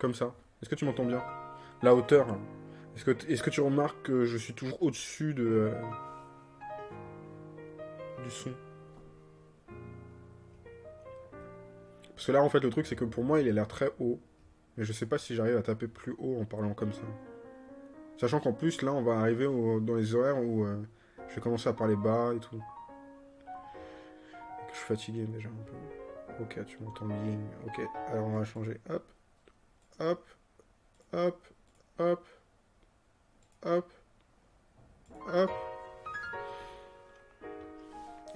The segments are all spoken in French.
Comme ça. Est-ce que tu m'entends bien? La hauteur. Est-ce que, tu remarques que je suis toujours au-dessus de... euh, du son? Parce que là, en fait, le truc, c'est que pour moi, il a l'air très haut. Mais je sais pas si j'arrive à taper plus haut en parlant comme ça. Sachant qu'en plus, là, on va arriver dans les horaires où euh, je vais commencer à parler bas et tout. Je suis fatigué déjà un peu. Ok, tu m'entends bien. Ok, alors on va changer. Hop, hop, hop, hop, hop, hop.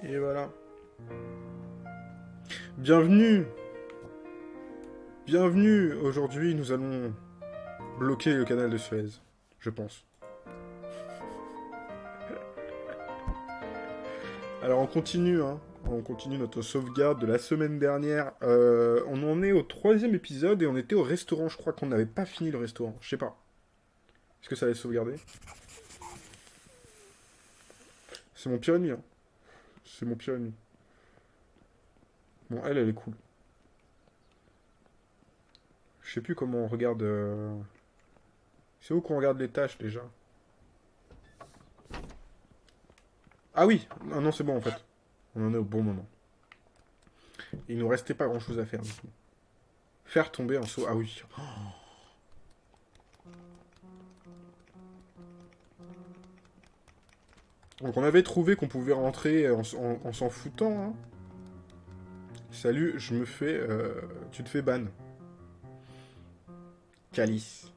Et voilà. Bienvenue Bienvenue Aujourd'hui, nous allons bloquer le canal de Suez, je pense. Alors on continue, hein. On continue notre sauvegarde de la semaine dernière. Euh, on en est au troisième épisode et on était au restaurant. Je crois qu'on n'avait pas fini le restaurant. Je sais pas. Est-ce que ça allait sauvegarder? C'est mon pire ennemi. Hein. C'est mon pire ennemi. Bon, elle, elle est cool. Je sais plus comment on regarde... euh, C'est où qu'on regarde les tâches, déjà? Ah oui Non, non, c'est bon, en fait. On en est au bon moment. Il nous restait pas grand-chose à faire, du coup. Faire tomber un saut... Ah oui. Oh. Donc on avait trouvé qu'on pouvait rentrer en, s'en foutant. hein. Salut, je me fais... euh, Tu te fais ban. Calice.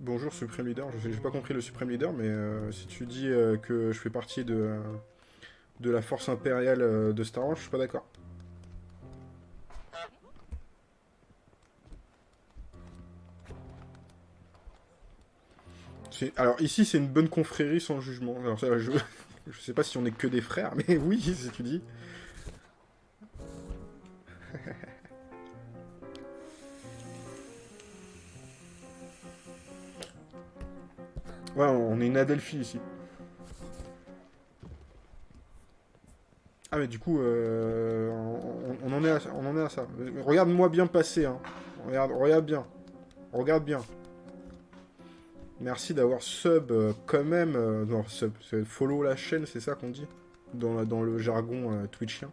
Bonjour Supreme Leader, j'ai pas compris le Supreme Leader, mais euh, si tu dis euh, que je fais partie de, la force impériale euh, de Star Wars, je suis pas d'accord. Alors ici c'est une bonne confrérie sans jugement. Je... je sais pas si on est que des frères, mais oui, si tu dis. Ouais, on est une Adelphi ici. Ah mais du coup, euh, on, en est à, ça. Regarde-moi bien passer, hein. Regarde, regarde bien. Regarde bien. Merci d'avoir sub euh, quand même. euh, non, sub, follow la chaîne, c'est ça qu'on dit? Dans, dans le jargon euh, twitchien.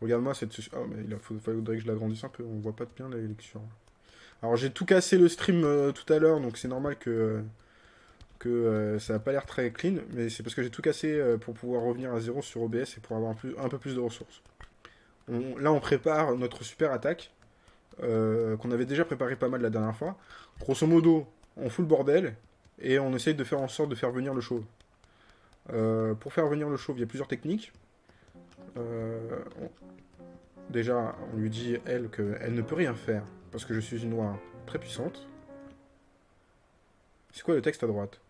Regarde-moi cette... Ah mais il faudrait que je l'agrandisse un peu, on voit pas bien la lecture. Alors j'ai tout cassé le stream tout à l'heure, donc c'est normal que que euh, ça n'a pas l'air très clean, mais c'est parce que j'ai tout cassé euh, pour pouvoir revenir à zéro sur OBS et pour avoir un, peu plus de ressources. Là, on prépare notre super attaque, euh, qu'on avait déjà préparé pas mal la dernière fois. Grosso modo, on fout le bordel, et on essaye de faire en sorte de faire venir le chauve. Pour faire venir le chauve, il y a plusieurs techniques. Déjà, on lui dit, elle, qu'elle ne peut rien faire, parce que je suis une noire très puissante. C'est quoi le texte à droite?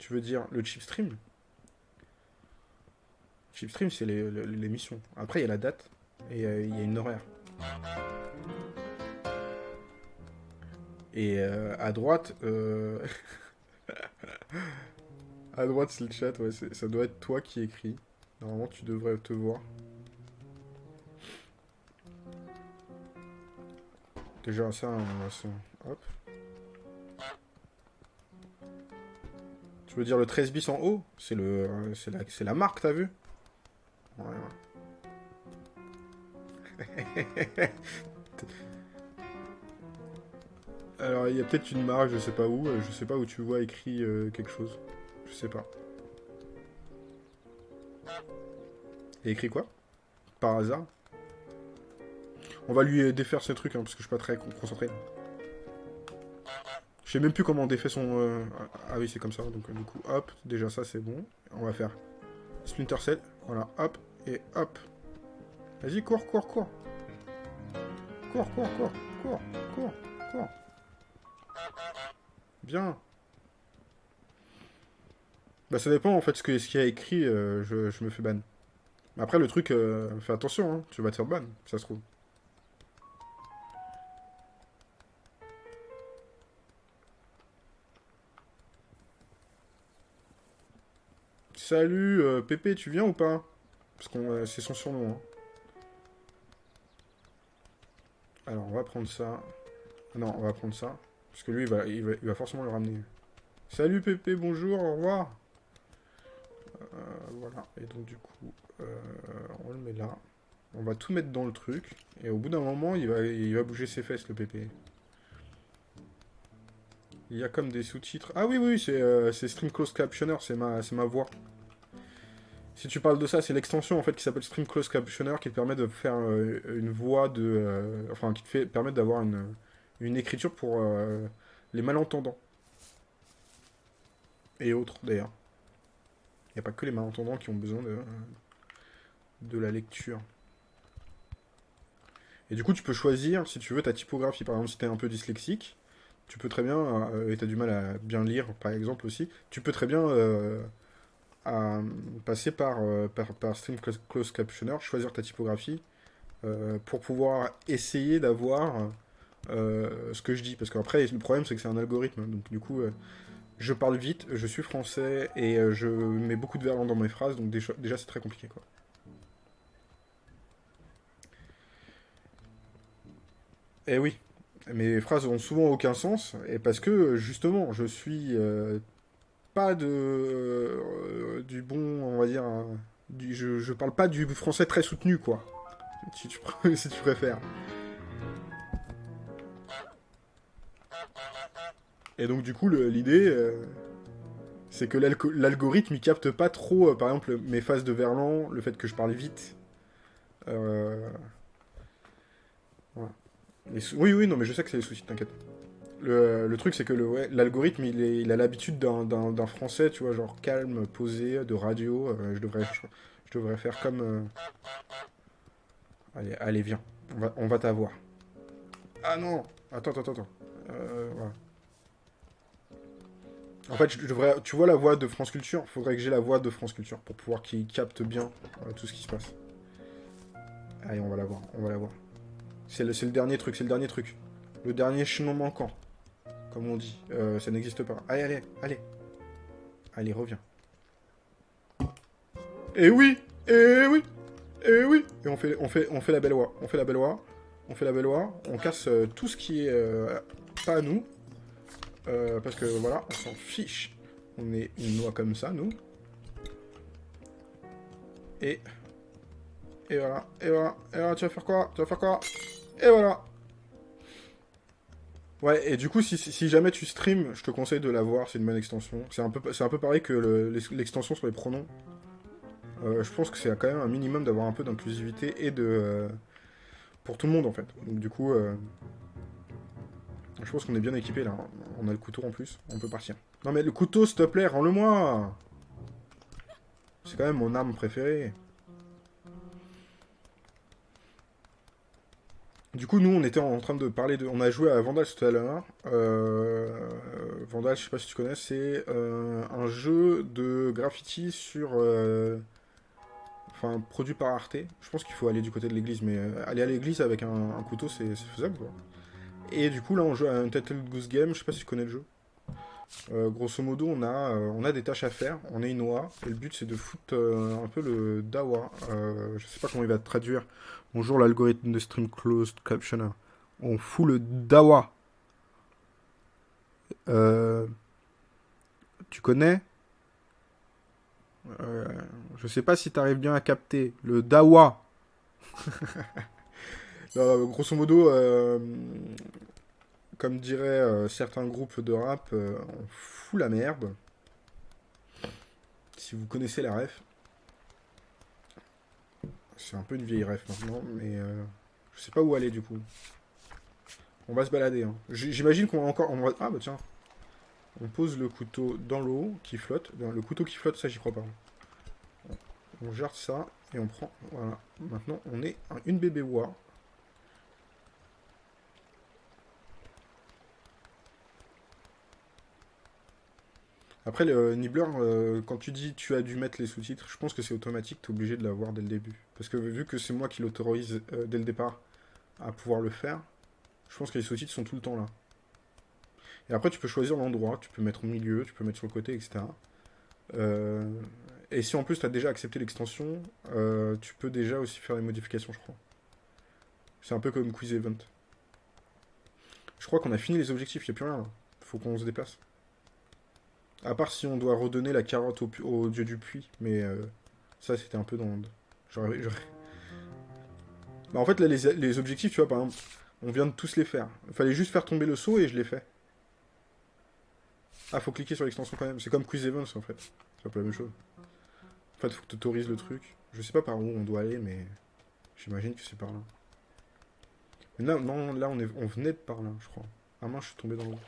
Tu veux dire le chip stream? Chip stream, c'est l'émission. Après, il y a la date et euh, il y a une horaire. Et euh, à droite, euh, à droite, c'est le chat. Ouais, ça doit être toi qui écris. Normalement, tu devrais te voir. Déjà, ça, on. Hop. Tu veux dire le 13 bis en haut? C'est le, euh, c'est la, la marque, t'as vu? Ouais. Alors, il y a peut-être une marque, je sais pas où. euh, Je sais pas où tu vois écrit euh, quelque chose. Je sais pas. Écrit quoi? Par hasard? On va lui défaire ce truc, hein, parce que je suis pas très con- concentré. Je sais même plus comment on défait son... euh, Ah oui, c'est comme ça. Donc, du coup, hop. Déjà, ça, c'est bon. On va faire Splinter Cell. Voilà, hop. Et hop. Vas-y, cours, cours, cours. Cours, cours, cours. Cours, cours, cours. Bien. Bah, ça dépend, en fait, ce que- ce qu'il y a écrit, euh, je, je me fais ban. Mais Après, le truc, euh, fais attention, hein, tu vas te faire ban, ça se trouve. Salut, euh, Pépé, tu viens ou pas? Parce que c'est son surnom. hein. Alors, on va prendre ça. Non, on va prendre ça. Parce que lui, il va, forcément le ramener. Salut Pépé, bonjour, au revoir. Euh, voilà, et donc du coup, euh, on le met là. On va tout mettre dans le truc. Et au bout d'un moment, il va, il va bouger ses fesses, le Pépé. Il y a comme des sous-titres. Ah oui, oui, c'est euh, Stream Close Captioner, c'est ma voix. Si tu parles de ça, c'est l'extension en fait qui s'appelle Stream Close Captioner qui te permet de faire euh, une voix de. Euh, enfin, qui te fait d'avoir une, écriture pour euh, les malentendants. Et autres d'ailleurs. Il n'y a pas que les malentendants qui ont besoin de, la lecture. Et du coup, tu peux choisir, si tu veux, ta typographie. Par exemple, si tu es un peu dyslexique, tu peux très bien, et tu as du mal à bien lire, par exemple aussi, tu peux très bien euh, passer par, euh, par, par, Stream Close Captioner, choisir ta typographie, pour pouvoir essayer d'avoir ce que je dis. Parce qu'après, le problème, c'est que c'est un algorithme. Donc, du coup, je parle vite, je suis français, et je mets beaucoup de verlan dans mes phrases, donc déjà, c'est très compliqué, quoi. Eh oui, mes phrases ont souvent aucun sens, et parce que justement, je suis euh, pas de euh, du bon, on va dire, du, je, parle pas du français très soutenu, quoi, si tu, préfères. Et donc du coup, l'idée, euh, c'est que l'algorithme, il capte pas trop, par exemple, mes phases de verlan, le fait que je parle vite. Voilà. Oui, oui, non, mais je sais que c'est des soucis, t'inquiète. Le, truc, c'est que l'algorithme, il, il, a l'habitude d'un français, tu vois, genre calme, posé, de radio. Euh, je, devrais, je, devrais faire comme... Euh, allez, allez, viens. On va, on va t'avoir. Ah non Attends, attends, attends. Euh, voilà. En fait, je devrais... Tu vois la voix de France Culture Faudrait que j'ai la voix de France Culture pour pouvoir qu'il capte bien tout ce qui se passe. Allez, on va la voir, on va la voir. C'est le, dernier truc, c'est le dernier truc. Le dernier chemin manquant. Comme on dit. Euh, ça n'existe pas. Allez, allez, allez. Allez, reviens. Et eh oui Et eh oui Et eh oui Et on fait, on, fait, on fait la belle oie. On fait la belle oie. On fait la belle. On casse euh, tout ce qui est euh, pas à nous. parce que voilà, on s'en fiche. On est une noix comme ça, nous. Et... Et voilà, et voilà, et voilà, tu vas faire quoi? Tu vas faire quoi? Et voilà. Ouais, et du coup, si, jamais tu stream, je te conseille de la voir, c'est une bonne extension. C'est un, peu, un peu pareil que l'extension sur les pronoms. Euh, je pense que c'est quand même un minimum d'avoir un peu d'inclusivité et de... Euh, pour tout le monde, en fait. Donc du coup, euh, je pense qu'on est bien équipé là. On a le couteau en plus, on peut partir. Non mais le couteau, s'il te plaît, rends-le-moi C'est quand même mon arme préférée. Du coup, nous, on était en train de parler de... On a joué à Vandal tout à l'heure. Euh... Vandal, je sais pas si tu connais, c'est euh, un jeu de graffiti sur... Euh, enfin, produit par Arte. Je pense qu'il faut aller du côté de l'église, mais euh, aller à l'église avec un, couteau, c'est faisable. Et du coup, là, on joue à un Title Goose Game. Je sais pas si tu connais le jeu. grosso modo, on a, on a des tâches à faire. On est une oie. Et le but, c'est de foutre un peu le dawa. je sais pas comment il va traduire Bonjour l'algorithme de Stream Closed Captioner. On fout le Dawa. Euh, tu connais? Euh, Je sais pas si tu arrives bien à capter. Le Dawa. grosso modo, euh, comme diraient certains groupes de rap, on fout la merde. Si vous connaissez la ref. C'est un peu une vieille ref maintenant, mais euh, je sais pas où aller du coup. On va se balader. Hein. J'imagine qu'on va encore... Ah bah tiens. On pose le couteau dans l'eau qui flotte. Le couteau qui flotte, ça j'y crois pas. On gère ça et on prend... Voilà. Maintenant, on est une bébé oie. Après, le Nibbler, euh, quand tu dis tu as dû mettre les sous-titres, je pense que c'est automatique, tu es obligé de l'avoir dès le début. Parce que vu que c'est moi qui l'autorise euh, dès le départ à pouvoir le faire, je pense que les sous-titres sont tout le temps là. Et après, tu peux choisir l'endroit, tu peux mettre au milieu, tu peux mettre sur le côté, etc. Euh, et si en plus tu as déjà accepté l'extension, tu peux déjà aussi faire des modifications, je crois. C'est un peu comme Quiz Event. crois qu'on a fini les objectifs, il n'y a plus rien. Là. Faut qu'on se déplace. À part si on doit redonner la carotte au, dieu du puits. Mais euh, ça, c'était un peu dans... J'aurais... Bah, en fait, là, les, objectifs, tu vois, par exemple, on vient de tous les faire. Il fallait juste faire tomber le saut et je l'ai fait. Ah, faut cliquer sur l'extension quand même. C'est comme Quiz Events, en fait. C'est peu la même chose. En fait, faut que tu autorises le truc. Je sais pas par où on doit aller, mais j'imagine que c'est par là. Mais là, non, là, on, on venait de par là, je crois. Ah mince, je suis tombé dans l'eau.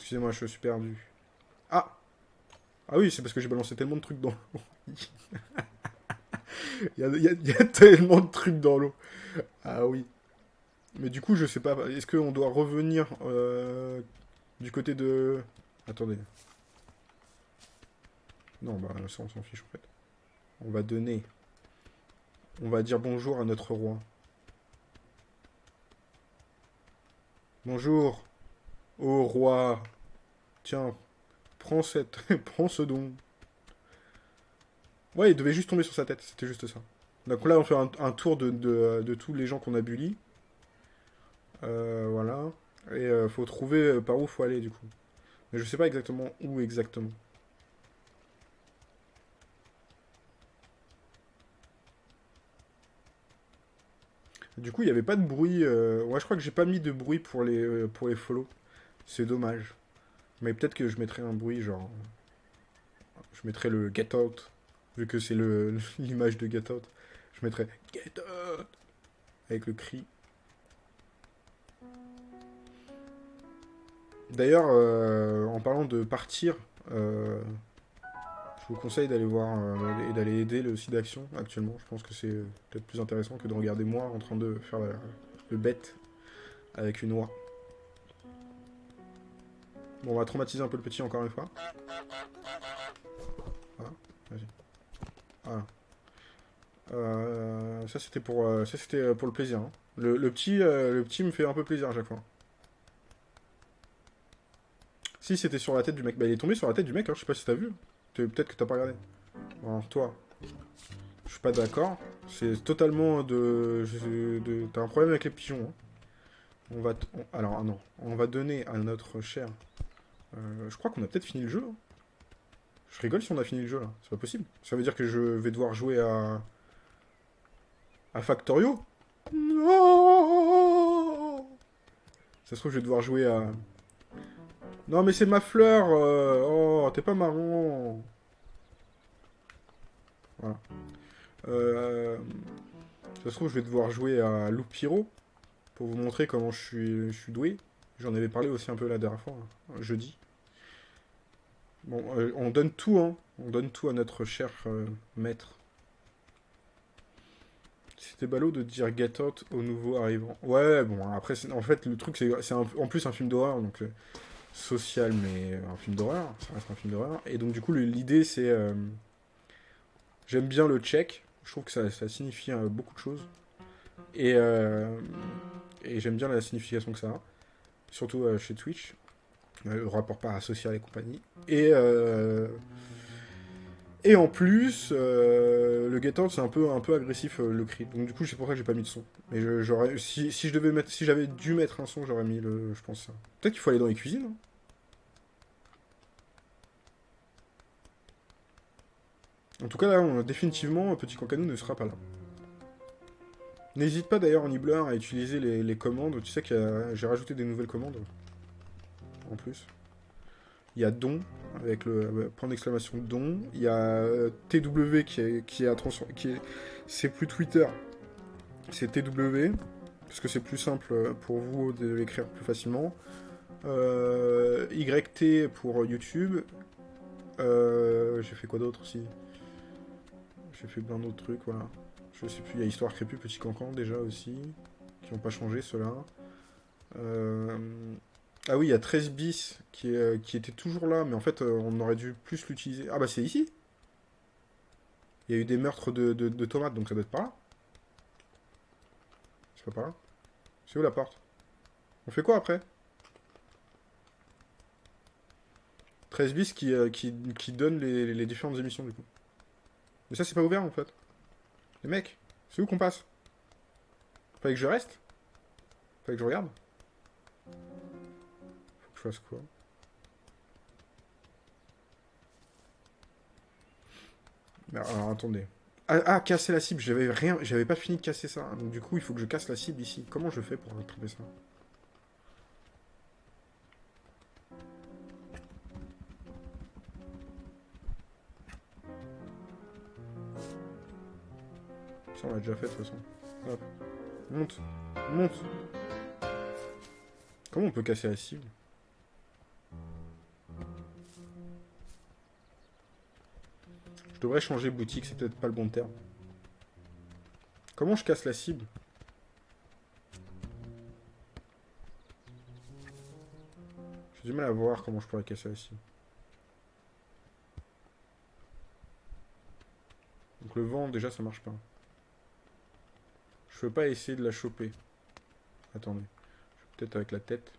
Excusez-moi, je suis perdu. Ah Ah oui, c'est parce que j'ai balancé tellement de trucs dans l'eau. il, y a, tellement de trucs dans l'eau. Ah oui. Mais du coup, je sais pas. Est-ce qu'on doit revenir euh, du côté de... Attendez. Non, bah ça, on s'en fiche, en fait. On va donner... On va dire bonjour à notre roi. Bonjour, ô roi. Tiens, prends cette, prends ce don. Ouais, il devait juste tomber sur sa tête, c'était juste ça. Donc là, on fait un, tour de, tous les gens qu'on a bully. Euh, voilà. Et euh, faut trouver euh, par où faut aller, du coup. Mais je sais pas exactement où exactement. Du coup, il n'y avait pas de bruit. Ouais, je crois que j'ai pas mis de bruit pour les, pour les follow. C'est dommage. Mais peut-être que je mettrai un bruit, genre... Je mettrai le get out. Vu que c'est l'image de get out. Je mettrai get out. Avec le cri. D'ailleurs, euh, en parlant de partir, euh, je vous conseille d'aller voir euh, et d'aller aider le site d'action actuellement. Je pense que c'est peut-être plus intéressant que de regarder moi en train de faire le bête avec une oie. Bon, on va traumatiser un peu le petit encore une fois. Voilà, vas-y. Voilà. Euh, ça c'était pour, euh, pour le plaisir. Hein. Le, petit, le petit me fait un peu plaisir à chaque fois. Si c'était sur la tête du mec, bah il est tombé sur la tête du mec. Hein. Je sais pas si t'as vu. Peut-être que t'as pas regardé. Alors, toi, je suis pas d'accord. C'est totalement de... T'as un problème avec les pigeons. Hein. On va... Alors, ah non. On va donner à notre cher... Euh, je crois qu'on a peut-être fini le jeu. Hein. Je rigole si on a fini le jeu, là. C'est pas possible. Ça veut dire que je vais devoir jouer à... À Factorio? Non Ça se trouve, je vais devoir jouer à... Non, mais c'est ma fleur euh, Oh, t'es pas marrant Voilà. Euh, ça se trouve, je vais devoir jouer à Loupiro pour vous montrer comment je suis, je suis doué. J'en avais parlé aussi un peu la dernière fois, hein, jeudi. Bon, euh, on donne tout, hein. On donne tout à notre cher maître. C'était ballot de dire Get Out au nouveau arrivant. Ouais, bon, après, en fait, le truc, c'est en plus un film d'horreur, donc social, mais un film d'horreur. Ça reste un film d'horreur. Et donc, du coup, l'idée, c'est... Euh, j'aime bien le check. Je trouve que ça, ça signifie euh, beaucoup de choses. Et, euh, et j'aime bien la signification que ça a. Surtout chez Twitch. Le rapport parasocial et compagnie. Et... Et en plus, le get c'est un peu, agressif le cri. Donc du coup, c'est pour ça que j'ai pas mis de son. Mais si, je si j'avais dû mettre un son, j'aurais mis le, je pense ça. Peut-être qu'il faut aller dans les cuisines. Hein. En tout cas, là, définitivement, Petit Cancanou ne sera pas là. N'hésite pas d'ailleurs en Nibbler à utiliser les, commandes. Tu sais que j'ai rajouté des nouvelles commandes. En plus. Il y a don, avec le euh, point d'exclamation don. Il y a euh, TW qui est, qui est est, c'est plus Twitter, c'est TW. Parce que c'est plus simple pour vous de l'écrire plus facilement. Euh, YT pour YouTube. j'ai fait quoi d'autre aussi j'ai fait plein d'autres trucs, voilà. Je sais plus, il y a Histoire Crépue, Petit Cancan déjà aussi, qui n'ont pas changé ceux-là. Euh, ah oui, il y a 13 bis qui, qui était toujours là, mais en fait, euh, on aurait dû plus l'utiliser. Ah bah c'est ici Il y a eu des meurtres de, tomates, donc ça doit être par là. C'est pas par là C'est où la porte? On fait quoi après? 13 bis qui, euh, donne les différentes émissions du coup. Mais ça, c'est pas ouvert, en fait. Les mecs, c'est où qu'on passe? Fallait que je reste? Fallait que je regarde? Faut que je fasse quoi? Bah, alors, attendez. Ah, ah, casser la cible, j'avais rien, j'avais pas fini de casser ça. Hein. Donc du coup, il faut que je casse la cible ici. Comment je fais pour attraper ça? On l'a déjà fait de toute façon. Hop. Monte. Monte. Comment on peut casser la cible? Je devrais changer boutique, c'est peut-être pas le bon terme. Comment je casse la cible? J'ai du mal à voir comment je pourrais casser la cible. Donc le vent, déjà, ça marche pas. Je peux pas essayer de la choper. Attendez. Peut-être avec la tête.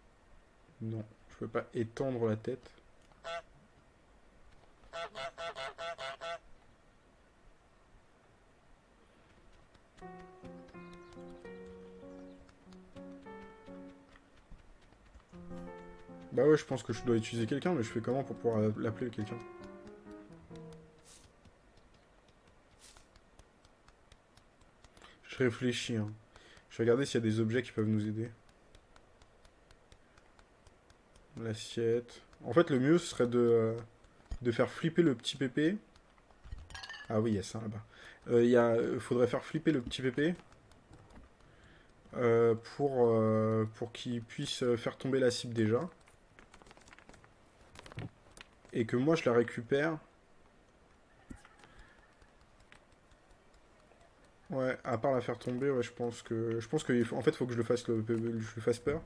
Non. Je peux pas étendre la tête. Bah ouais, je pense que je dois utiliser quelqu'un, mais je fais comment pour pouvoir l'appeler quelqu'un? Réfléchis, hein. Je vais regarder s'il y a des objets qui peuvent nous aider. L'assiette. En fait, le mieux, ce serait de, euh, de faire flipper le petit pépé. Ah oui, il y a ça là-bas. Euh, il euh, faudrait faire flipper le petit pépé. pour, pour qu'il puisse faire tomber la cible déjà et que moi je la récupère. Ouais, à part la faire tomber, ouais, je pense que je pense que en fait, faut que je le fasse le, je le fasse peur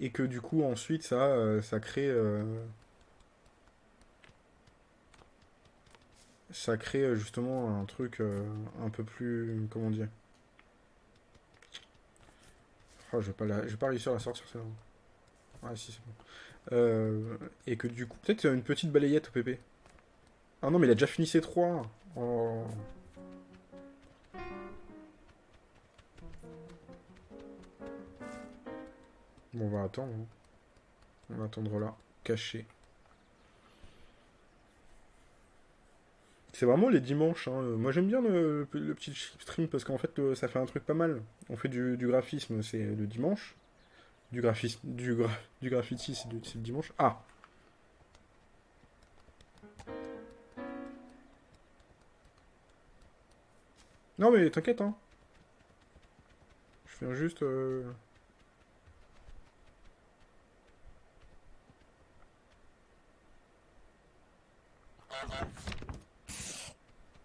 et que du coup ensuite ça euh, ça crée euh, ça crée euh, justement un truc un peu plus comment dire. Oh, je vais pas pas réussir à la sortir ça. Ah si c'est bon. Euh, et que du coup, peut-être une petite balayette au PP. Ah non, mais il a déjà fini ses trois. Oh. Bon, on va attendre. Hein. On va attendre là, caché. C'est vraiment les dimanches. Hein. Moi j'aime bien le, petit stream parce qu'en fait ça fait un truc pas mal. On fait du graphisme, c'est le dimanche. Du graphisme. Du, du graffiti, c'est le dimanche. Ah Non mais t'inquiète, hein. Je viens juste... Euh...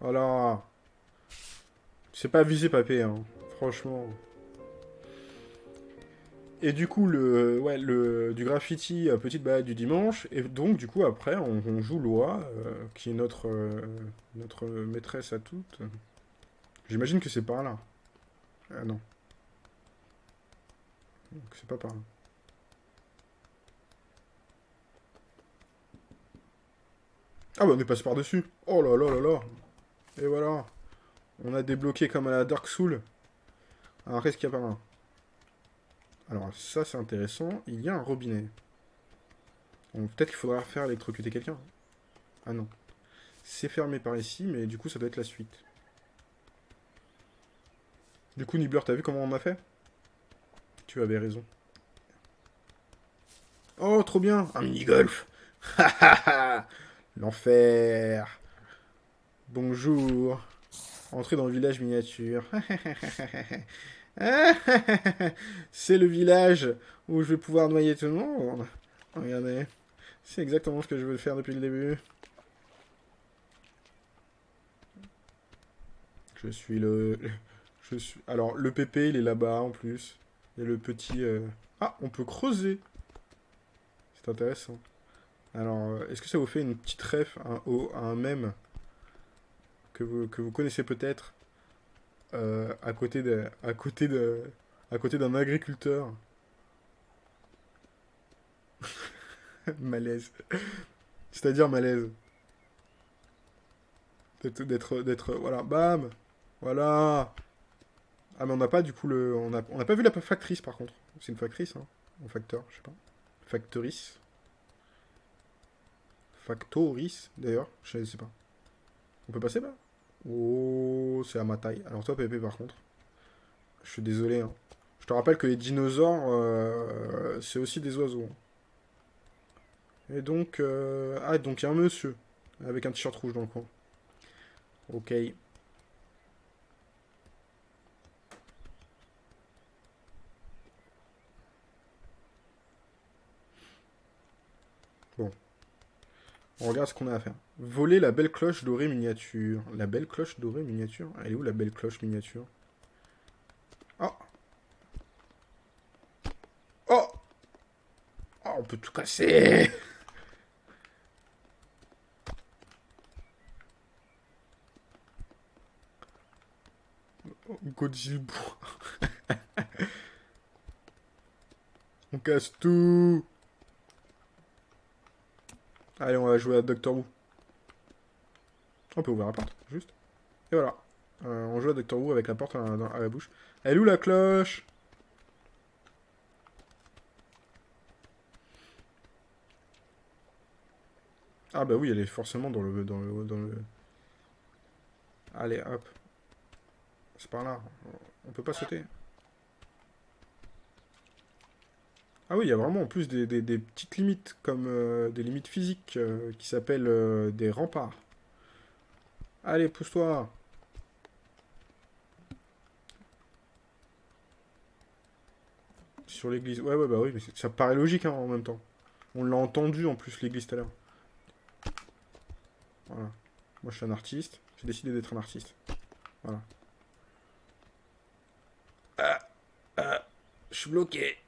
Voilà. C'est pas visé, papé, hein. Franchement. Et du coup, le, ouais, le, du graffiti, euh, petite balade du dimanche. Et donc, du coup, après, on, joue Loi, euh, qui est notre, euh, notre maîtresse à toutes. J'imagine que c'est par là. Ah non. c'est pas par là. Ah bah on est passé par-dessus. Oh là là là là. Et voilà. On a débloqué comme à la Dark Soul. Alors qu'est-ce qu'il y a par là alors ça c'est intéressant, il y a un robinet. Peut-être qu'il faudra faire électrocuter quelqu'un. Ah non. C'est fermé par ici, mais du coup ça doit être la suite. Du coup Nibbler, t'as vu comment on a fait? Tu avais raison. Oh, trop bien Un mini-golf L'enfer Bonjour Entrez dans le village miniature. c'est le village où je vais pouvoir noyer tout le monde. Regardez. C'est exactement ce que je veux faire depuis le début. Je suis le... Je. Alors, le PP, il est là-bas, en plus. Et le petit... Euh, ah, on peut creuser. C'est intéressant. Alors, euh, est-ce que ça vous fait une petite ref, un, un mème que vous, connaissez peut-être euh, à côté à à d'un agriculteur? malaise. C'est-à-dire malaise. D'être, d'être, voilà, bam, voilà. Ah mais on n'a pas du coup le, on n'a a pas vu la factrice par contre. C'est une factrice, hein, un facteur, je sais pas. Factoris. Factoris, d'ailleurs, je sais pas. On peut passer là? Oh, c'est à ma taille. Alors toi, Pépé, par contre. Je suis désolé. Hein. Je te rappelle que les dinosaures, euh, c'est aussi des oiseaux. Et donc... Euh, ah, donc il y a un monsieur. Avec un t-shirt rouge dans le coin. Ok. Bon. On regarde ce qu'on a à faire. Voler la belle cloche dorée miniature. La belle cloche dorée miniature Elle est où la belle cloche miniature Oh Oh Oh, on peut tout casser on casse tout Allez, on va jouer à Doctor Who. On peut ouvrir la porte, juste. Et voilà. Euh, on joue à Doctor Who avec la porte à, la bouche. Elle est où la cloche? Ah bah oui, elle est forcément dans le... Dans le, dans le... Allez, hop. C'est par là. On peut pas sauter. Ah oui, il y a vraiment en plus des, petites limites, comme euh, des limites physiques, euh, qui s'appellent euh, des remparts. Allez, pousse-toi Sur l'église. Ouais, ouais, bah oui, mais ça paraît logique hein, en même temps. On l'a entendu en plus, l'église tout à l'heure. Voilà. Moi, je suis un artiste. J'ai décidé d'être un artiste. Voilà. Ah, ah, je suis bloqué.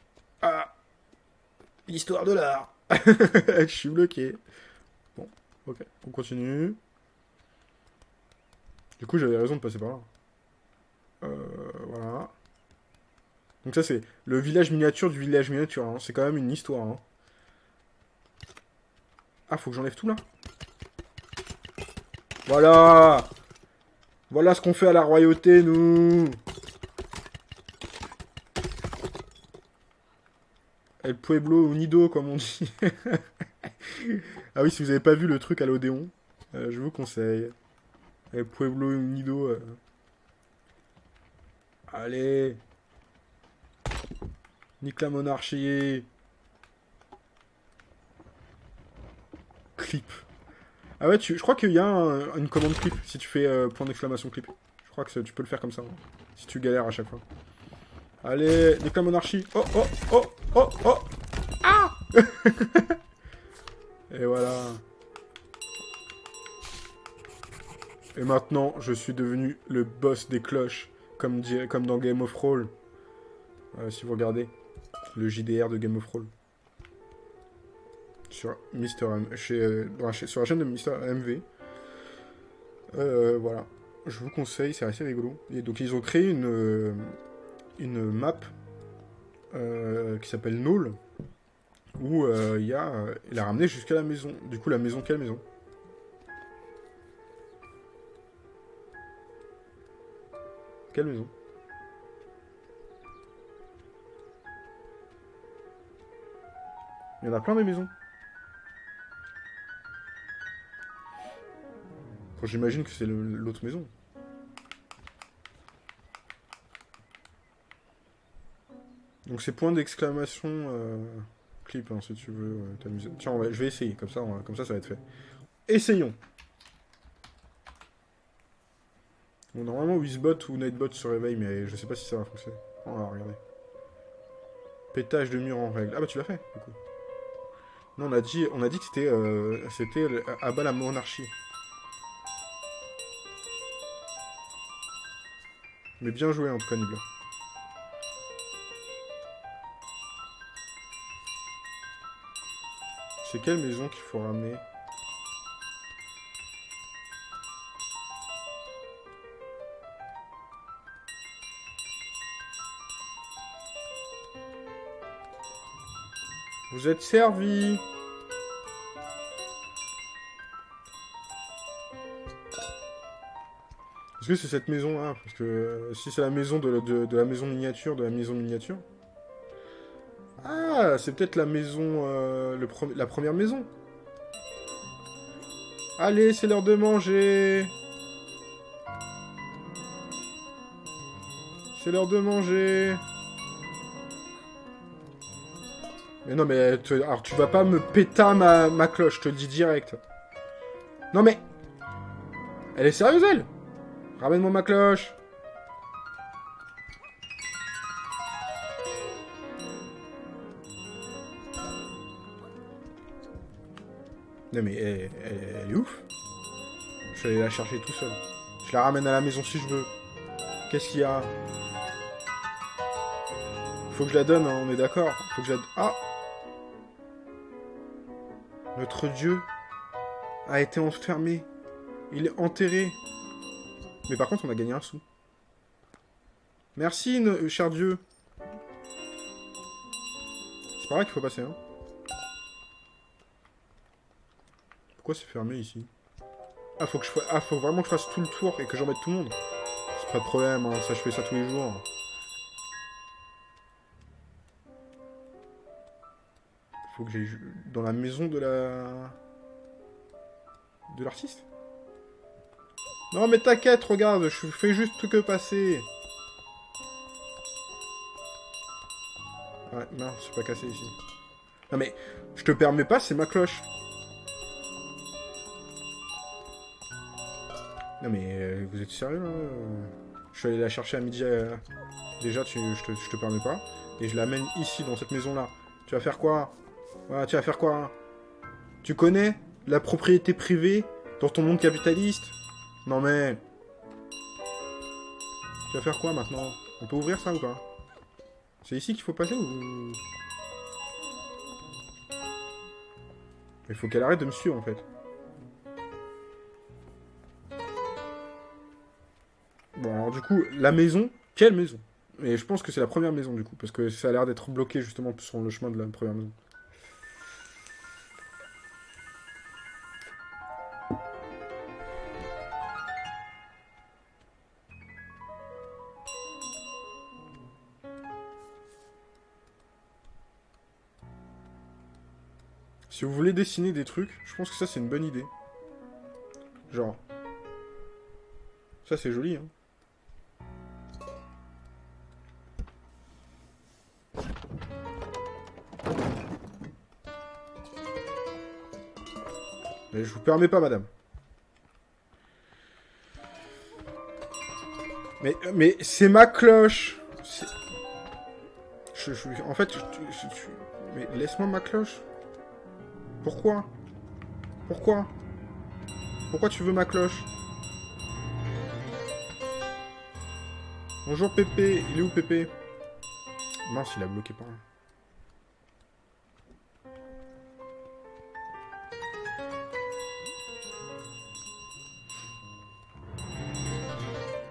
Ah. L'histoire de l'art. je suis bloqué. Bon, ok, on continue. Du coup, j'avais raison de passer par là. Euh, voilà. Donc ça, c'est le village miniature du village miniature. Hein. C'est quand même une histoire. Hein. Ah, faut que j'enlève tout là Voilà Voilà ce qu'on fait à la royauté, nous El Pueblo Unido, comme on dit. ah oui, si vous n'avez pas vu le truc à l'Odéon, euh, je vous conseille. El Pueblo Unido. Euh. Allez Nique la monarchie Clip. Ah ouais, tu, je crois qu'il y a une commande clip, si tu fais euh, point d'exclamation clip. Je crois que tu peux le faire comme ça, hein, si tu galères à chaque fois. Allez, nique la monarchie Oh, oh, oh Oh, oh Ah Et voilà. Et maintenant, je suis devenu le boss des cloches, comme, comme dans Game of Roll. Euh, si vous regardez le JDR de Game of Roll. Sur, Mister M, chez, euh, sur la chaîne de Mister MV. Euh, voilà. Je vous conseille, c'est assez rigolo. Et donc ils ont créé une, une map qui s'appelle Null, où euh, il a, euh, il a ramené jusqu'à la maison. Du coup, la maison, quelle maison? Quelle maison? Il y en a plein de maisons. J'imagine que c'est l'autre maison. Donc c'est point d'exclamation euh, clip, hein, si tu veux t'amuser. Tiens, je vais essayer, comme ça, comme ça, ça va être fait. Essayons. Bon, normalement, Wizbot ou Nightbot se réveille, mais je sais pas si ça va fonctionner. On va regarder. Pétage de mur en règle. Ah bah tu l'as fait, du coup. Non, on a dit, on a dit que c'était euh, c'était à bas la monarchie. Mais bien joué en tout cas, Nibla. C'est quelle maison qu'il faut ramener Vous êtes servi. Est-ce que c'est cette maison-là? Parce que euh, si c'est la maison de, de, la maison miniature, de la maison miniature, Ah, c'est peut-être la maison... euh, le la première maison. Allez, c'est l'heure de manger C'est l'heure de manger Mais non, mais... tu- Alors, tu vas pas me péter ma, ma cloche, je te le dis direct. Non, mais... Elle est sérieuse, elle Ramène-moi ma cloche Non mais elle, elle- elle est ouf. Je vais aller la chercher tout seul. Je la ramène à la maison si je veux. Qu'est-ce qu'il y a? Faut que je la donne, hein, on est d'accord. Faut que je la... Ah Notre dieu a été enfermé. Il est enterré. Mais par contre, on a gagné un sou. Merci, cher dieu. C'est par là qu'il faut passer, hein. Pourquoi c'est fermé ici? Ah, faut que je fa- ah, faut vraiment que je fasse tout le tour et que j'emmène tout le monde? C'est pas de problème, hein, ça je fais ça tous les jours. Faut que j'aille dans la maison de la... De l'artiste? Non mais t'inquiète, regarde, je fais juste que passer. Ouais, non, c'est pas cassé ici. Non mais, je te permets pas, c'est ma cloche. Non mais euh, vous êtes sérieux là euh Je suis allé la chercher à midi. euh, Déjà, tu, je, te, permets pas. Et je l'amène ici, dans cette maison-là. Tu vas faire quoi? Tu vas faire quoi hein? Tu connais la propriété privée dans ton monde capitaliste? Non mais... Tu vas faire quoi maintenant? On peut ouvrir ça ou pas? C'est ici qu'il faut passer ou... Il faut qu'elle arrête de me suivre en fait. Alors du coup, la maison, quelle maison? Et je pense que c'est la première maison du coup, parce que ça a l'air d'être bloqué justement sur le chemin de la première maison. Si vous voulez dessiner des trucs, je pense que ça c'est une bonne idée. Genre. Ça c'est joli, hein. Mais je vous permets pas, madame. Mais, mais c'est ma cloche. En fait, je- mais laisse-moi ma cloche. Pourquoi? Pourquoi? Pourquoi tu veux ma cloche? Bonjour Pépé, il est où Pépé? Mince, il a bloqué par là.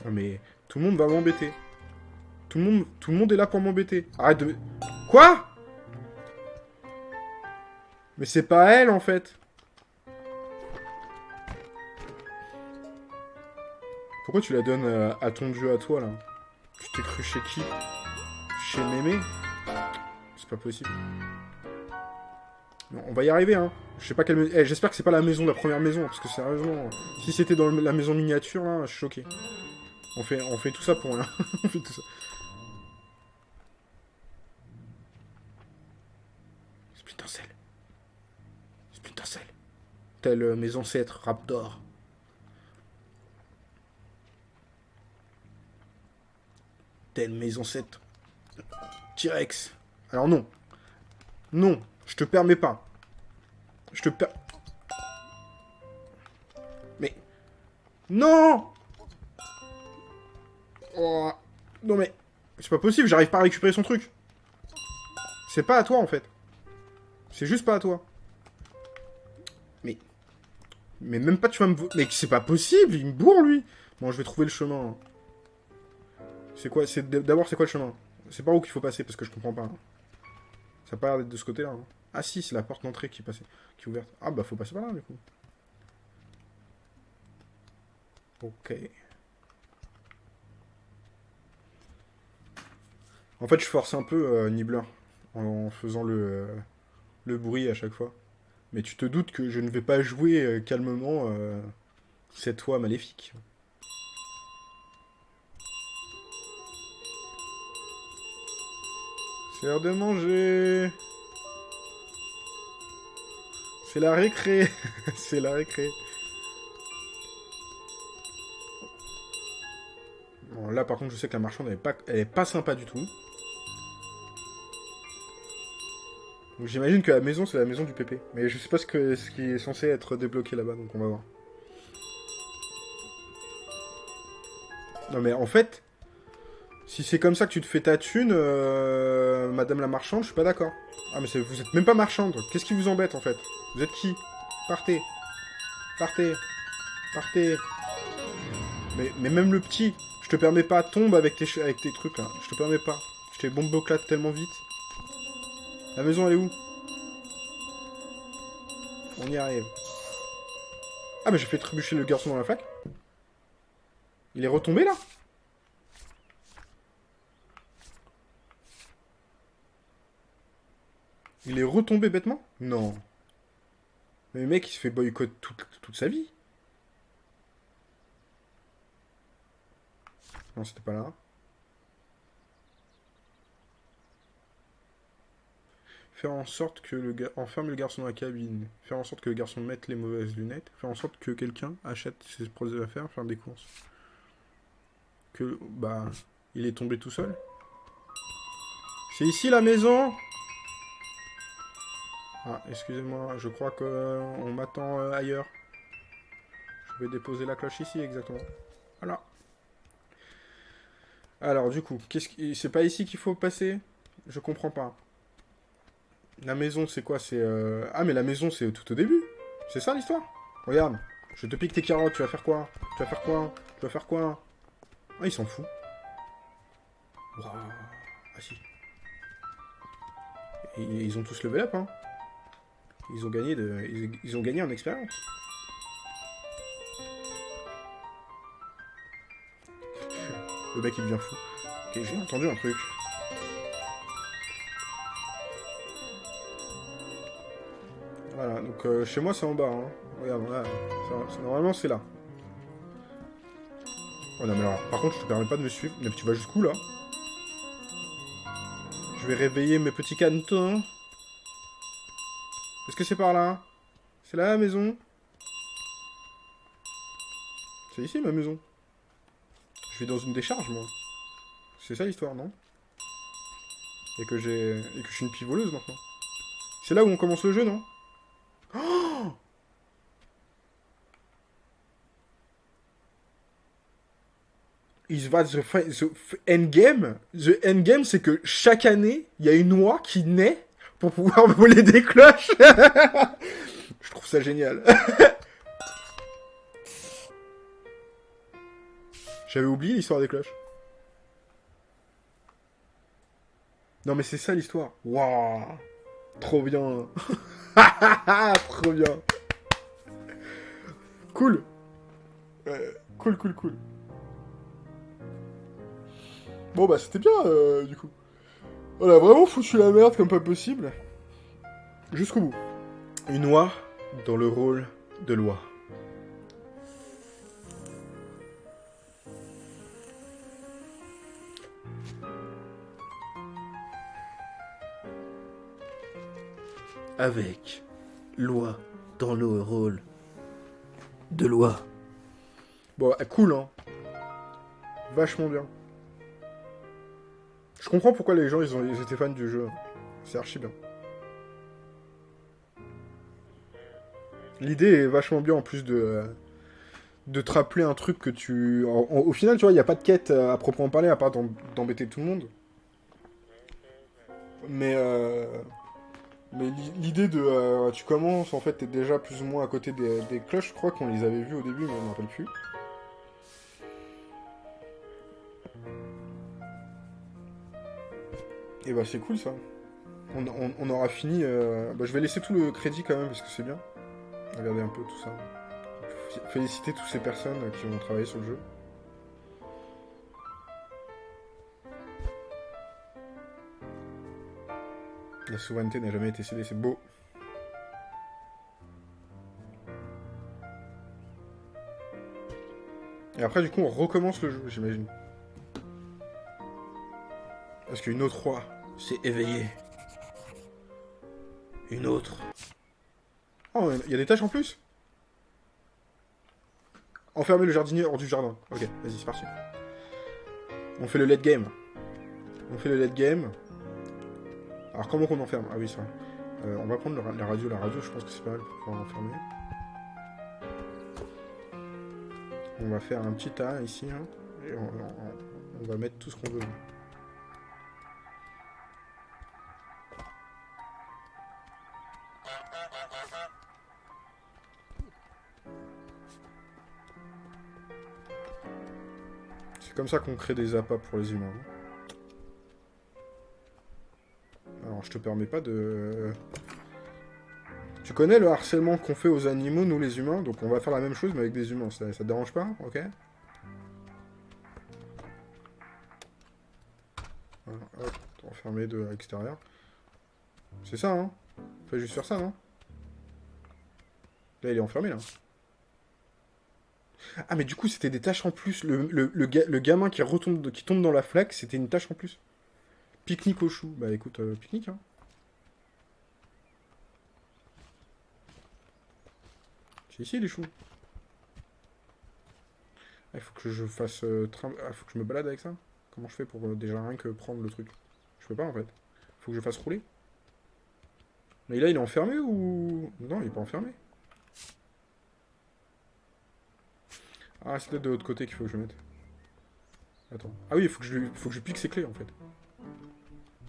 Non mais tout le monde va m'embêter. Tout le monde, tout le monde est là pour m'embêter. Arrête de. Quoi? Mais c'est pas elle en fait. Pourquoi tu la donnes euh, à ton dieu à toi là? Tu t'es cru chez qui? Chez Mémé? C'est pas possible. Non, on va y arriver hein. Je sais pas quelle. eh, J'espère que c'est pas la maison, la première maison, parce que sérieusement, si c'était dans la maison miniature là, je suis choqué. On fait, on fait tout ça pour rien. on fait tout ça. Splinter Cell. Splinter. Tels euh, mes ancêtres, Raptor. Tels mes ancêtres. T-Rex. Alors non. Non, je te permets pas. Je te per... Mais... Non Oh, non mais, c'est pas possible, j'arrive pas à récupérer son truc. C'est pas à toi en fait. C'est juste pas à toi. Mais, mais même pas tu vas me... Mais c'est pas possible, il me bourre lui. Bon, je vais trouver le chemin. C'est quoi C'est d'abord c'est quoi le chemin? C'est par où qu'il faut passer parce que je comprends pas. Ça a pas l'air d'être de ce côté-là. hein. Ah si, c'est la porte d'entrée qui est qui est ouverte. Ah bah faut passer par là du coup. Ok. En fait, je force un peu, euh, Nibbler. en faisant le, euh, le bruit à chaque fois. Mais tu te doutes que je ne vais pas jouer euh, calmement euh, cette fois maléfique. C'est l'heure de manger. C'est la récré. C'est la récré. Bon, là, par contre, je sais que la marchande, elle pas, elle pas sympa du tout. J'imagine que la maison, c'est la maison du PP. Mais je sais pas ce, que, ce qui est censé être débloqué là-bas, donc on va voir. Non mais en fait, si c'est comme ça que tu te fais ta thune, euh, Madame la marchande, je suis pas d'accord. Ah mais vous êtes même pas marchande. Qu'est-ce qui vous embête en fait? Vous êtes qui? Partez. Partez. Partez. Mais, mais même le petit, je te permets pas, tombe avec tes, avec tes trucs là. Je te permets pas. Je t'ai bomboclate tellement vite. La maison, elle est où? On y arrive. Ah, mais j'ai fait trébucher le garçon dans la fac. Il est retombé, là? Il est retombé bêtement? Non. Mais le mec, il se fait boycott toute, toute sa vie. Non, c'était pas là. Faire en sorte que le gars enferme le garçon dans la cabine. Faire en sorte que le garçon mette les mauvaises lunettes. Faire en sorte que quelqu'un achète ses produits d'affaires, faire des courses. Que, bah, il est tombé tout seul. C'est ici la maison Ah, excusez-moi, je crois qu'on m'attend euh, ailleurs. Je vais déposer la cloche ici, exactement. Voilà. Alors, du coup, qu'est-ce qui... c'est pas ici qu'il faut passer? Je comprends pas. La maison, c'est quoi? C'est euh, Ah, mais la maison, c'est tout au début. C'est ça l'histoire? Regarde, je te pique tes carottes, tu vas faire quoi? Tu vas faire quoi? Tu vas faire quoi? Ah, il s'en fout. Ah si. Ils ont tous level up, hein. Ils ont gagné de... Ils, ont gagné en expérience. Le mec, il devient fou. Ok, j'ai entendu un truc. Donc euh, chez moi c'est en bas. Hein. Regarde, là, normalement c'est là. Oh non mais alors, par contre je te permets pas de me suivre. Mais tu vas jusqu'où là? Je vais réveiller mes petits cantons. Est-ce que c'est par là C'est là la maison? C'est ici ma maison. Je vais dans une décharge moi. C'est ça l'histoire, non? Et que j'ai... Et que je suis une pivoleuse maintenant. C'est là où on commence le jeu, non? il va the, the endgame. The endgame, c'est que chaque année, il y a une oie qui naît pour pouvoir voler des cloches. Je trouve ça génial. J'avais oublié l'histoire des cloches. Non mais c'est ça l'histoire. Waouh Trop bien. Trop bien. Cool. cool, cool, cool. Bon bah c'était bien euh, du coup. On a vraiment foutu la merde comme pas possible. Jusqu'au bout. Une oie dans le rôle de loi. Avec loi dans le rôle de loi. Bon, cool, hein. Vachement bien. Je comprends pourquoi les gens ils, ont, ils étaient fans du jeu. C'est archi bien. L'idée est vachement bien en plus de, de te rappeler un truc que tu... au final, tu vois, il n'y a pas de quête à proprement parler, à part d'embêter tout le monde. Mais... Euh, mais l'idée de... Euh, tu commences, en fait, t'es déjà plus ou moins à côté des, cloches. Je crois qu'on les avait vues au début, mais on ne rappelle plus. Et bah c'est cool ça. On, aura fini... Euh, bah, je vais laisser tout le crédit quand même parce que c'est bien. Regardez un peu tout ça. Féliciter toutes ces personnes qui ont travaillé sur le jeu. La souveraineté n'a jamais été cédée, c'est beau. Et après, du coup, on recommence le jeu, j'imagine. Parce qu'une autre roi s'est éveillée. Une autre. Oh, il y a des tâches en plus? Enfermer le jardinier hors du jardin. Ok, vas-y, c'est parti. On fait le late game. On fait le late game. Alors, comment qu'on enferme Ah oui, ça. Euh, on va prendre la radio. La radio, je pense que c'est pas mal pour pouvoir enfermer. On va faire un petit tas ici. Hein, et on, va mettre tout ce qu'on veut. C'est comme ça qu'on crée des appâts pour les humains. Alors, te permets pas de... Tu connais le harcèlement qu'on fait aux animaux, nous les humains? Donc on va faire la même chose, mais avec des humains. Ça, te dérange pas? Ok enfermé de l'extérieur. C'est ça, hein? Fais juste faire ça, non Là, il est enfermé, là. Ah, mais du coup, c'était des tâches en plus. Le, le, gamin qui, retombe, qui tombe dans la flaque, c'était une tâche en plus. Pique-nique au chou. Bah écoute, euh, pique-nique, hein. C'est ici les choux. Il faut que je fasse... Euh, ah, faut que je me balade avec ça Comment je fais pour euh, déjà rien que prendre le truc? Je peux pas en fait. Faut que je fasse rouler. Mais là il est enfermé ou... Non il est pas enfermé. Ah c'est peut-être de l'autre côté qu'il faut que je mette. Attends. Ah oui il faut que je, faut que je pique ses clés en fait.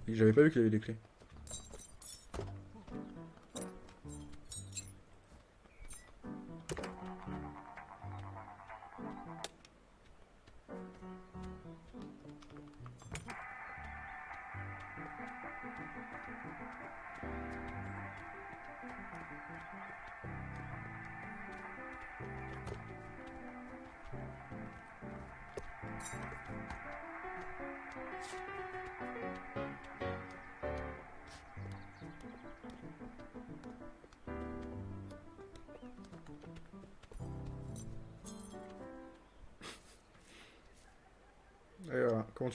J'avais pas vu qu'il avait des clés.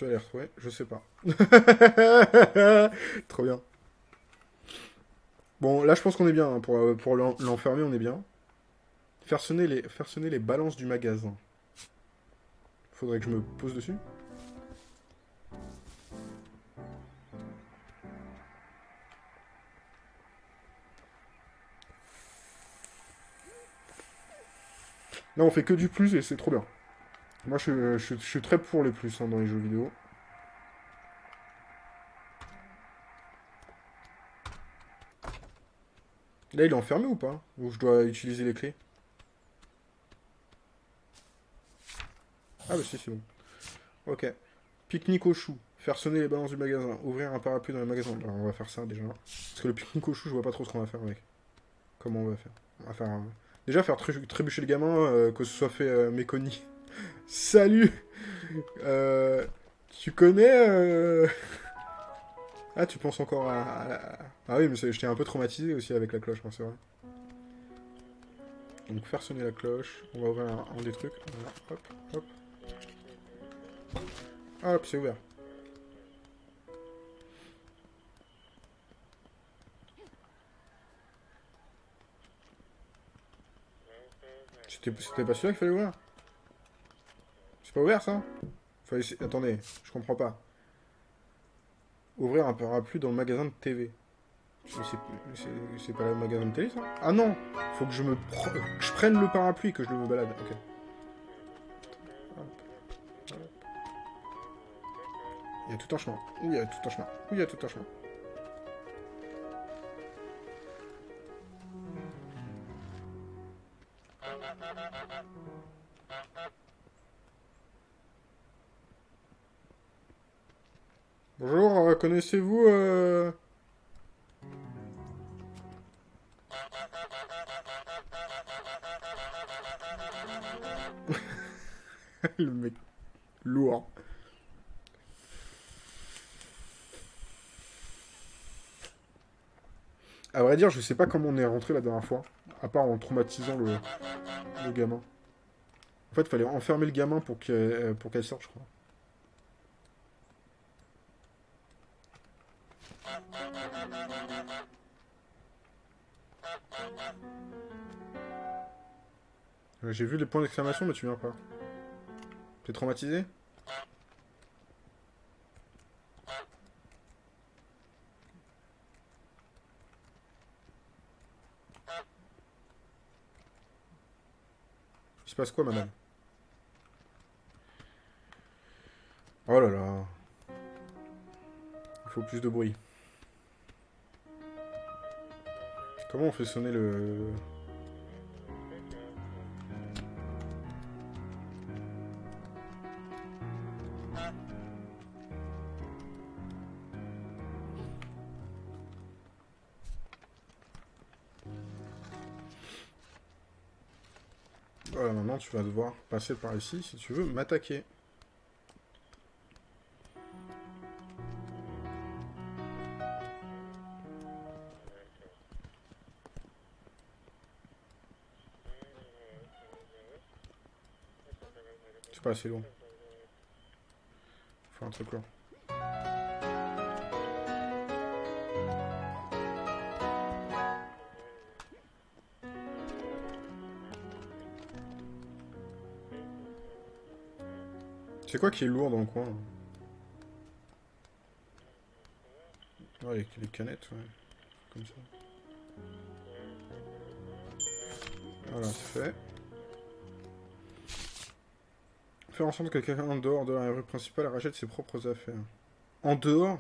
Tu vas les Je sais pas. Trop bien. Bon, là je pense qu'on est bien. Hein. Pour, euh, pour l'enfermer, on est bien. Faire sonner, les, faire sonner les balances du magasin. Faudrait que je me pose dessus. Là, on fait que du plus et c'est trop bien. Moi, je, suis très pour les plus hein, dans les jeux vidéo. Là, il est enfermé ou pas? Ou je dois utiliser les clés? Ah bah si, c'est bon. Ok. Pique-nique au chou. Faire sonner les balances du magasin. Ouvrir un parapluie dans le magasin. Alors, on va faire ça déjà. Parce que le pique-nique au chou, je vois pas trop ce qu'on va faire avec. Comment on va faire? On va faire... Déjà, faire trébucher le gamin, euh, que ce soit fait euh, Salut euh, Tu connais... Euh, ah, tu penses encore à... Ah oui, mais j'étais un peu traumatisé aussi avec la cloche, hein, c'est vrai. Donc faire sonner la cloche, on va ouvrir un, des trucs. hop, hop. Hop, c'est ouvert. C'était pas celui-là qu'il fallait ouvrir c'est pas ouvert ça? Attendez, je comprends pas. Ouvrir un parapluie dans le magasin de TV. C'est pas le magasin de télé ça? Ah non Faut que je me je prenne le parapluie que je le me balade. Ok. Il y a tout un chemin. Oui, il y a tout un chemin. Oui, il y a tout un chemin. Bonjour, euh, connaissez-vous... Euh... Le mec lourd. À vrai dire, je sais pas comment on est rentré la dernière fois. À part en traumatisant le, gamin. En fait, il fallait enfermer le gamin pour qu'elle pour qu'elle sorte, je crois. J'ai vu les points d'exclamation, mais tu viens pas. T'es traumatisé Il se passe quoi, madame? Oh là là. Il faut plus de bruit. Comment on fait sonner le... tu vas devoir passer par ici si tu veux m'attaquer. C'est pas assez long. Faut un truc long. C'est quoi qui est lourd dans le coin Ouais, les, les canettes, ouais. Comme ça. Voilà, c'est fait. Faire en sorte que quelqu'un en dehors de la rue principale rachète ses propres affaires. En dehors?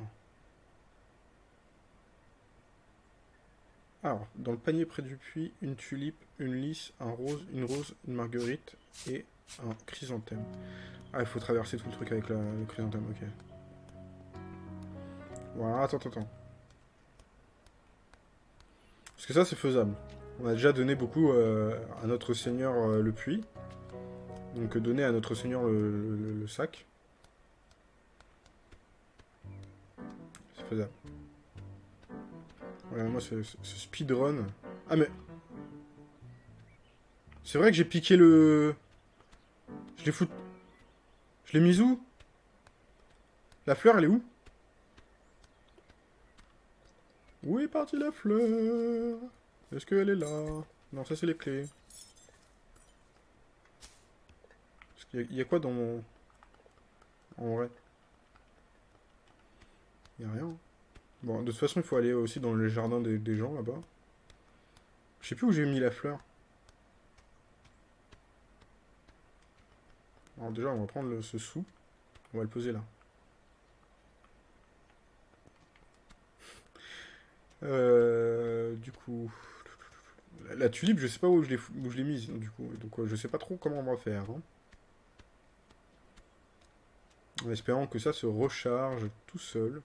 Alors, dans le panier près du puits, une tulipe, une lys, un rose, une rose, une marguerite et un chrysanthème. Ah, il faut traverser tout le truc avec le chrysanthème, ok. Voilà, attends, attends, attends. Parce que ça, c'est faisable. On a déjà donné beaucoup euh, à notre seigneur euh, le puits. Donc donner à notre seigneur le, sac. C'est faisable. Ouais, moi, ce speedrun... Ah, mais... C'est vrai que j'ai piqué le... Je l'ai foutu... Je l'ai mise où? La fleur, elle est où? Où est partie la fleur? Est-ce qu'elle est là? Non, ça, c'est les clés. Il y, a quoi dans mon... En vrai? Il a rien. Bon, de toute façon, il faut aller aussi dans le jardin des, des gens, là-bas. Je sais plus où j'ai mis la fleur. Alors déjà, on va prendre ce sou. On va le poser là. Euh, du coup... La, tulipe, je sais pas où je l'ai mise, du coup. Donc euh, je sais pas trop comment on va faire. hein. En espérant que ça se recharge tout seul.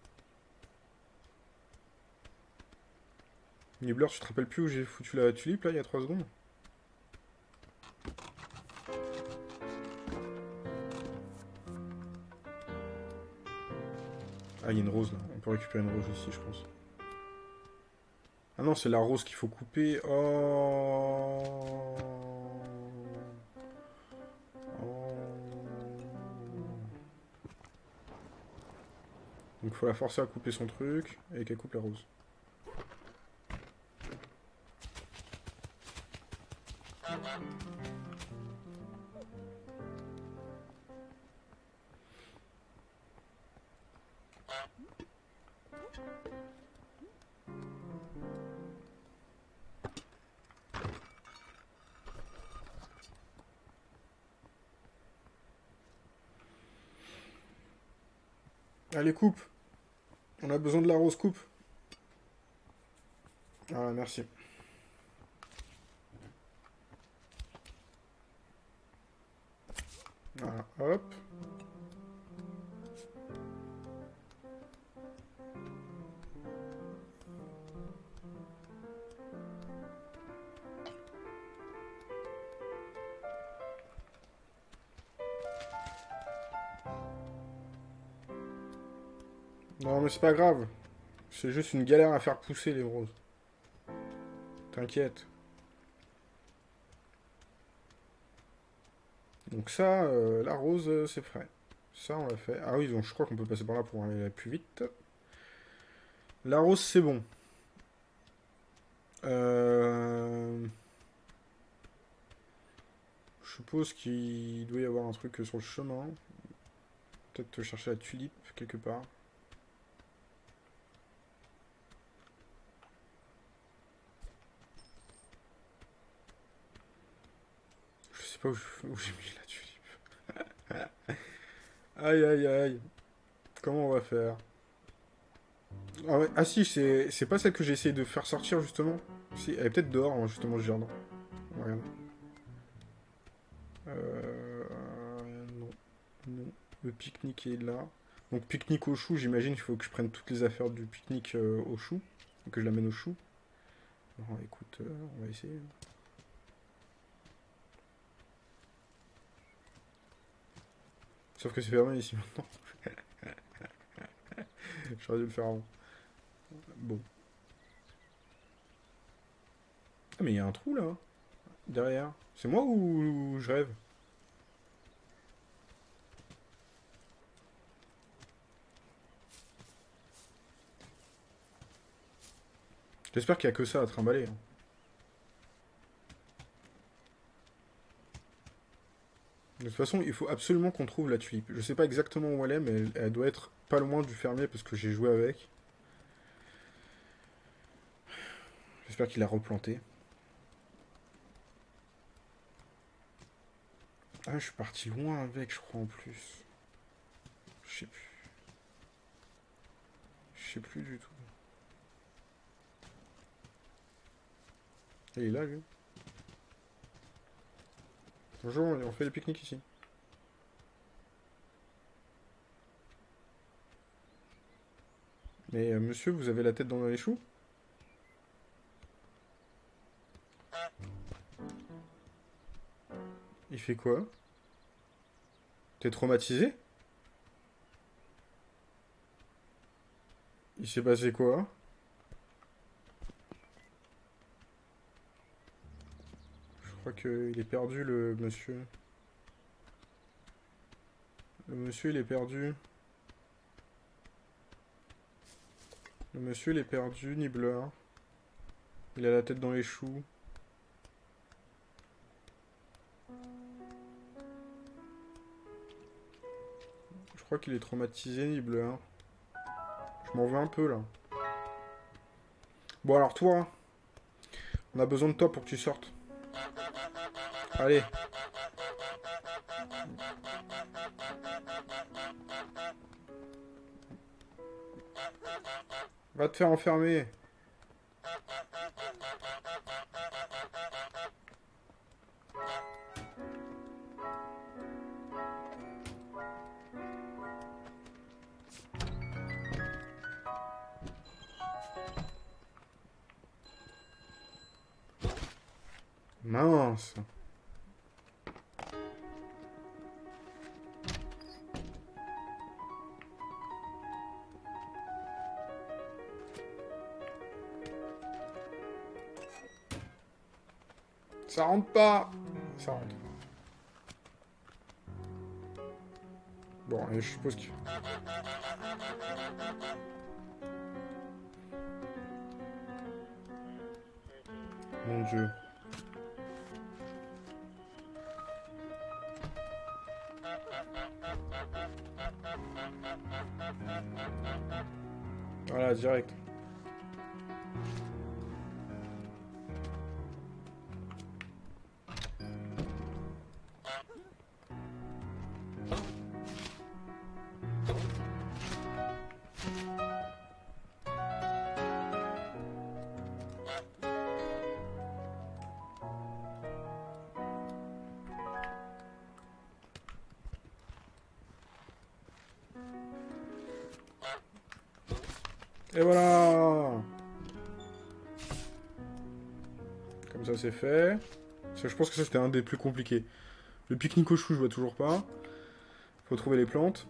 Nibbler, tu te rappelles plus où j'ai foutu la tulipe là il y a 3 secondes? Ah, il y a une rose là. On peut récupérer une rose ici, je pense. Ah non, c'est la rose qu'il faut couper. Oh. Oh. Donc faut la forcer à couper son truc et qu'elle coupe la rose. Allez, coupe. On a besoin de la rose, coupe. Ah, merci. Voilà, hop. Non, mais c'est pas grave. C'est juste une galère à faire pousser les roses. T'inquiète. Donc ça, euh, la rose, euh, c'est prêt. Ça, on l'a fait. Ah oui, donc je crois qu'on peut passer par là pour aller plus vite. La rose, c'est bon. Euh, je suppose qu'il doit y avoir un truc sur le chemin. Peut-être chercher la tulipe quelque part. Je pas où j'ai mis la tulipe. aïe aïe aïe. Comment on va faire? Ah, ah si, c'est pas celle que j'ai essayé de faire sortir justement. Si, elle est peut-être dehors, hein, justement, ce jardin. Regarde. Euh, non. Non. Le pique-nique est là. Donc pique-nique au chou, j'imagine qu'il faut que je prenne toutes les affaires du pique-nique euh, au chou. Que je l'amène au chou. Écoute, euh, on va essayer. Sauf que c'est fermé ici maintenant. J'aurais dû le faire avant. Bon. Ah mais il y a un trou là. Derrière. C'est moi ou je rêve? J'espère qu'il n'y a que ça à trimballer. Hein. De toute façon, il faut absolument qu'on trouve la tulipe. Je sais pas exactement où elle est, mais elle, doit être pas loin du fermier parce que j'ai joué avec. J'espère qu'il a replanté. Ah, je suis parti loin avec, je crois, en plus. Je sais plus. Je sais plus du tout. Il est là, lui? Bonjour, on fait des pique-niques ici. Mais euh, monsieur, vous avez la tête dans les choux? Il fait quoi? T'es traumatisé? Il s'est passé quoi? Crois qu'il est perdu, le monsieur. Le monsieur, il est perdu. Le monsieur, il est perdu, Nibbler. Il a la tête dans les choux. Je crois qu'il est traumatisé, Nibbler. Je m'en veux un peu, là. Bon, alors toi, on a besoin de toi pour que tu sortes. Allez. Va te faire enfermer. Mince. Ça rentre pas. Ça rentre. Bon, je suppose que... Mon dieu. Voilà, direct. C'est fait. je pense que ça c'était un des plus compliqués. Le pique-nique au chou je vois toujours pas. Faut trouver les plantes.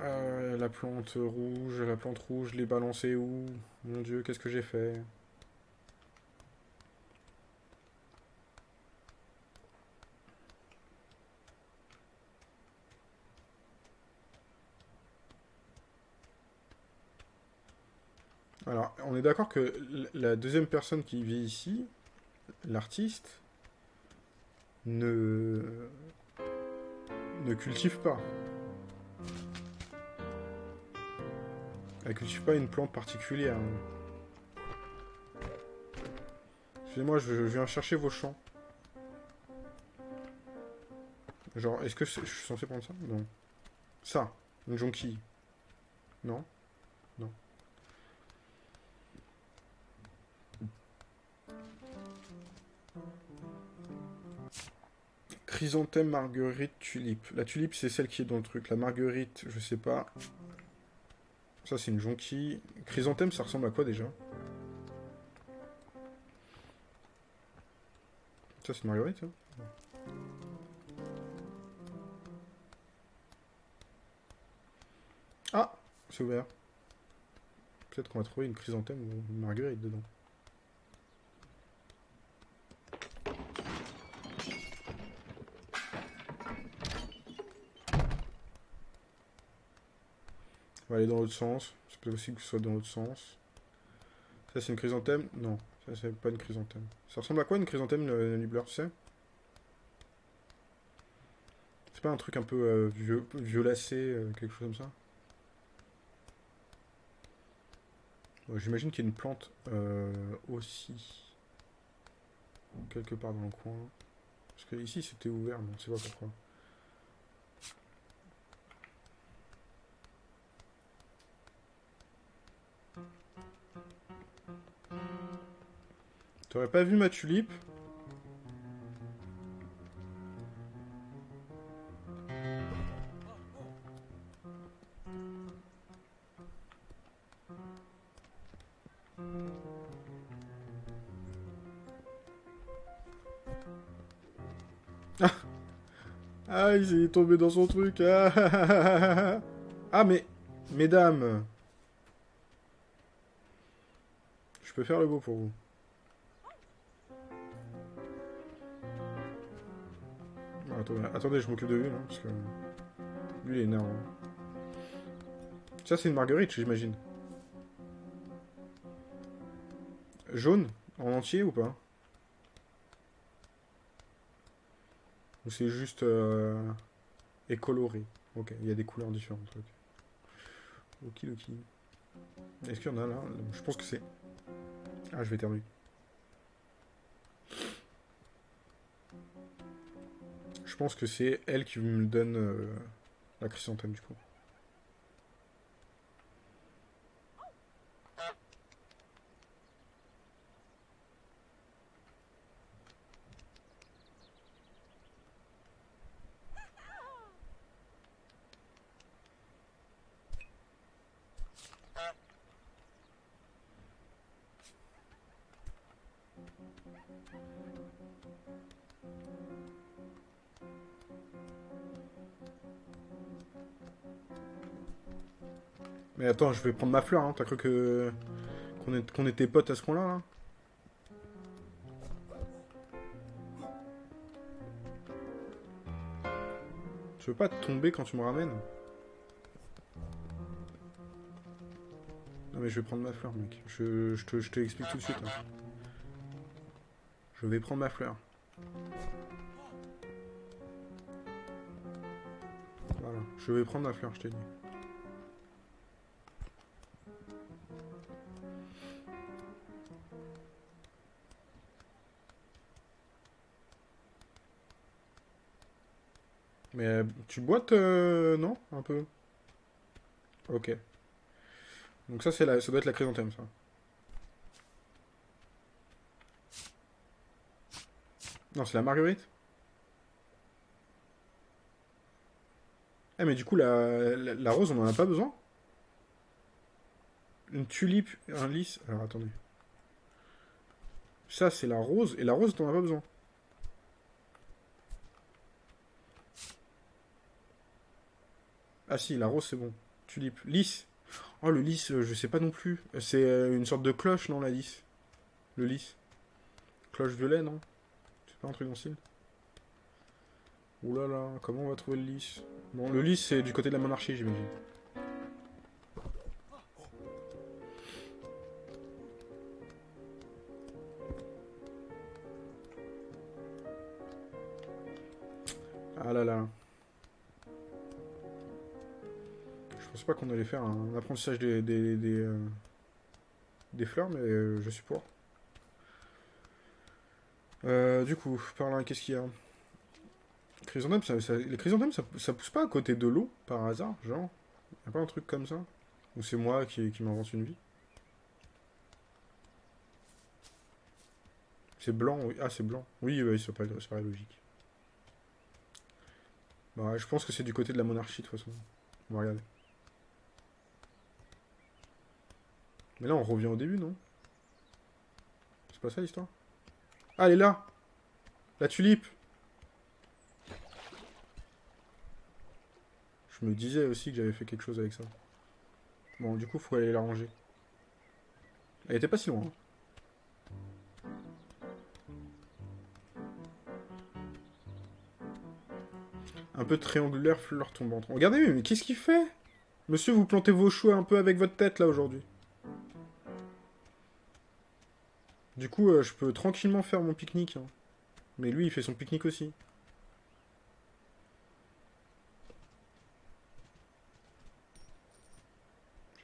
Euh, la plante rouge, la plante rouge, je l'ai balancée où? Mon dieu, qu'est-ce que j'ai fait Alors, on est d'accord que la deuxième personne qui vit ici, l'artiste, ne... cultive pas. Elle cultive pas une plante particulière. Excusez-moi, je, viens chercher vos champs. Genre, est-ce que je suis censé prendre ça? Non. Ça, une jonquille. Non? Chrysanthème, marguerite, tulipe. La tulipe, c'est celle qui est dans le truc. La marguerite, je sais pas. Ça, c'est une jonquille. Chrysanthème, ça ressemble à quoi, déjà? Ça, c'est marguerite, ça Ah C'est ouvert. Peut-être qu'on va trouver une chrysanthème ou une marguerite dedans. On va aller dans l'autre sens. C'est possible que ce soit dans l'autre sens. Ça, c'est une chrysanthème? Non, ça, c'est pas une chrysanthème. Ça ressemble à quoi, une chrysanthème, le, Nibbler, tu C'est pas un truc un peu euh, violacé, euh, quelque chose comme ça? J'imagine qu'il y a une plante euh, aussi. Quelque part dans le coin. Parce que ici, c'était ouvert, mais on sait pas pourquoi. T'aurais pas vu ma tulipe Ah. Ah, il est tombé dans son truc. Ah, ah mais... Mesdames. Je peux faire le beau pour vous. Attendez, je m'occupe de lui, parce que... Lui, il est énervant. Ça, c'est une marguerite, j'imagine. Jaune En entier ou pas? Ou c'est juste... Euh, écoloré Ok, il y a des couleurs différentes. Ok, ok. Est-ce qu'il y en a là? Je pense que c'est... Ah, je vais terminer. Pense que c'est elle qui me donne euh, la chrysanthème du coup. Attends, je vais prendre ma fleur, hein. T'as cru que... qu'on était potes à ce point-là, là, Je veux pas tomber quand tu me ramènes? Non mais je vais prendre ma fleur, mec. Je, te, je tout de suite. Hein. Je vais prendre ma fleur. Voilà. Je vais prendre ma fleur, je t'ai dit. Tu boites, euh, non Un peu? Ok. Donc ça, la... ça doit être la chrysanthème, ça. Non, c'est la marguerite? Eh, mais du coup, la, la, rose, on en a pas besoin? Une tulipe, un lys... Alors, attendez. Ça, c'est la rose, et la rose, t'en as pas besoin. Ah si, la rose c'est bon. Tulipe. Lys. Oh, le lys, euh, je sais pas non plus. C'est euh, une sorte de cloche, non, la lys? Le lys? Cloche violet, non? C'est pas un truc dans le style? Ouh là là, comment on va trouver le lys? Bon, le lys, c'est du côté de la monarchie, j'imagine. Ah là là. Pas qu'on allait faire un apprentissage des, des, des, euh, fleurs, mais euh, je suis pour. Euh, du coup, par là, qu'est-ce qu'il y a? Ça, les chrysanthèmes, ça, pousse pas à côté de l'eau, par hasard, genre? Y a pas un truc comme ça? Ou c'est moi qui, m'invente une vie? C'est blanc, oui. Ah, c'est blanc. Oui, ça paraît, ça paraît logique. Bah, je pense que c'est du côté de la monarchie, de toute façon. On va regarder. Mais là, on revient au début, non? C'est pas ça, l'histoire? Ah, elle est là La tulipe Je me disais aussi que j'avais fait quelque chose avec ça. Bon, du coup, faut aller la ranger. Elle était pas si loin. hein. Un peu triangulaire, fleur tombante. Regardez, mais qu'est-ce qu'il fait? Monsieur, vous plantez vos choux un peu avec votre tête, là, aujourd'hui. Du coup, euh, je peux tranquillement faire mon pique-nique. hein. Mais lui, il fait son pique-nique aussi.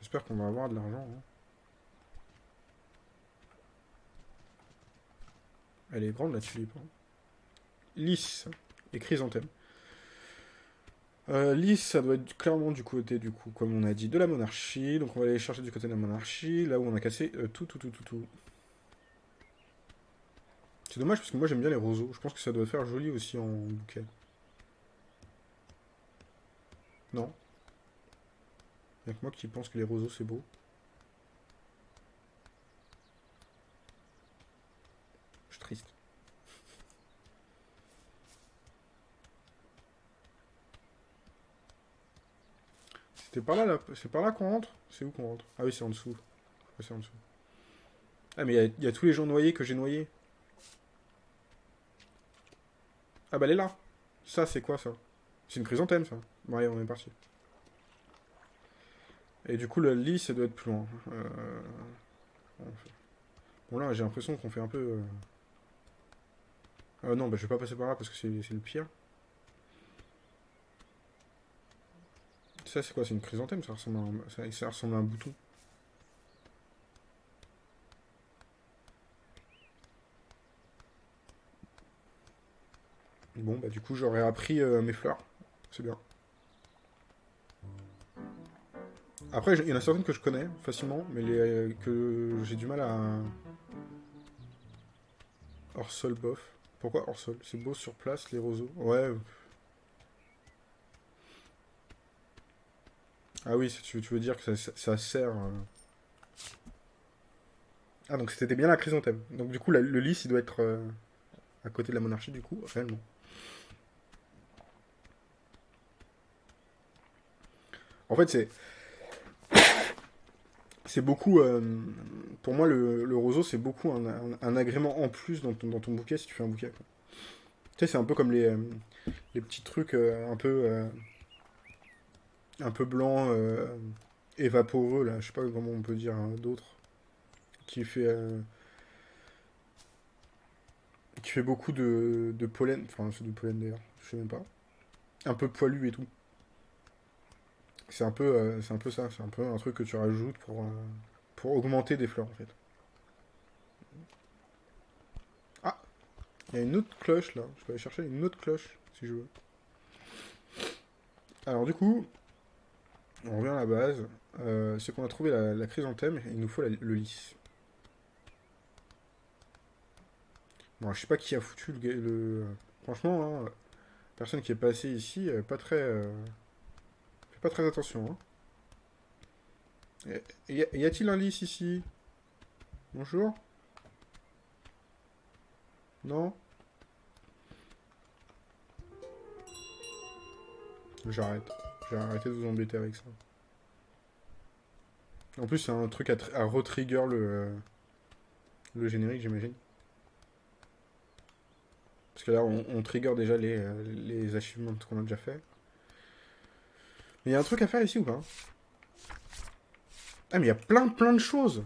J'espère qu'on va avoir de l'argent. hein. Elle est grande, la tulipe. hein. Lys et chrysanthème. Euh, Lys, ça doit être clairement du côté, du coup, comme on a dit, de la monarchie. Donc on va aller chercher du côté de la monarchie, là où on a cassé euh, tout, tout, tout, tout, tout. C'est dommage parce que moi j'aime bien les roseaux. Je pense que ça doit faire joli aussi en bouquet. Non Y'a que moi qui pense que les roseaux c'est beau. Je suis triste. C'était par là. C'est par là qu'on rentre? C'est où qu'on rentre? Ah oui, c'est en dessous. Ouais, c'est en dessous. Ah, mais il y y, a tous les gens noyés que j'ai noyés. Ah bah elle est là. Ça, c'est quoi ça? C'est une chrysanthème, ça. Bon, allez, on est parti. Et du coup, le lit, ça doit être plus loin. Euh, Bon, là, j'ai l'impression qu'on fait un peu... euh, euh, non, bah, je vais pas passer par là parce que c'est le pire. Ça, c'est quoi? C'est une chrysanthème? Ça ressemble, à un... ça ressemble à un bouton. Bon, bah, du coup, j'aurais appris euh, mes fleurs. C'est bien. Après, il y en a certaines que je connais facilement, mais les, euh, que j'ai du mal à... Hors sol, bof. Pourquoi hors sol? C'est beau sur place, les roseaux. Ouais. Ah oui, tu, veux dire que ça, sert... euh. Ah, donc c'était bien la chrysanthème. Donc du coup, le lys, il doit être à côté de la monarchie, du coup, réellement. En fait, c'est... C'est beaucoup... euh, pour moi, le, roseau, c'est beaucoup un, agrément en plus dans ton, bouquet, si tu fais un bouquet. Tu sais, c'est un peu comme les, euh, petits trucs euh, un peu... un peu blanc euh, et vaporeux, là. Je sais pas comment on peut dire hein, d'autres. Qui fait... qui fait beaucoup de, de pollen. Enfin, c'est du pollen, d'ailleurs. Je sais même pas. Un peu poilu et tout. C'est un peu, euh, un peu ça, c'est un peu un truc que tu rajoutes pour, euh, pour augmenter des fleurs en fait. Ah, il y a une autre cloche là. Je peux aller chercher une autre cloche si je veux. Alors du coup, on revient à la base. Euh, c'est qu'on a trouvé la, chrysanthème et il nous faut le lys. Bon, je sais pas qui a foutu le. Franchement, hein, personne qui est passé ici, pas très... Pas très attention, hein. Y a-t-il un lys ici? Bonjour Non? J'arrête. J'ai arrêté de vous embêter avec ça. En plus, c'est un truc à, à retrigger le, le générique, j'imagine. Parce que là, on, trigger déjà les, euh, les achievements qu'on a déjà fait. Mais il y a un truc à faire ici ou pas Ah, mais il y a plein, plein de choses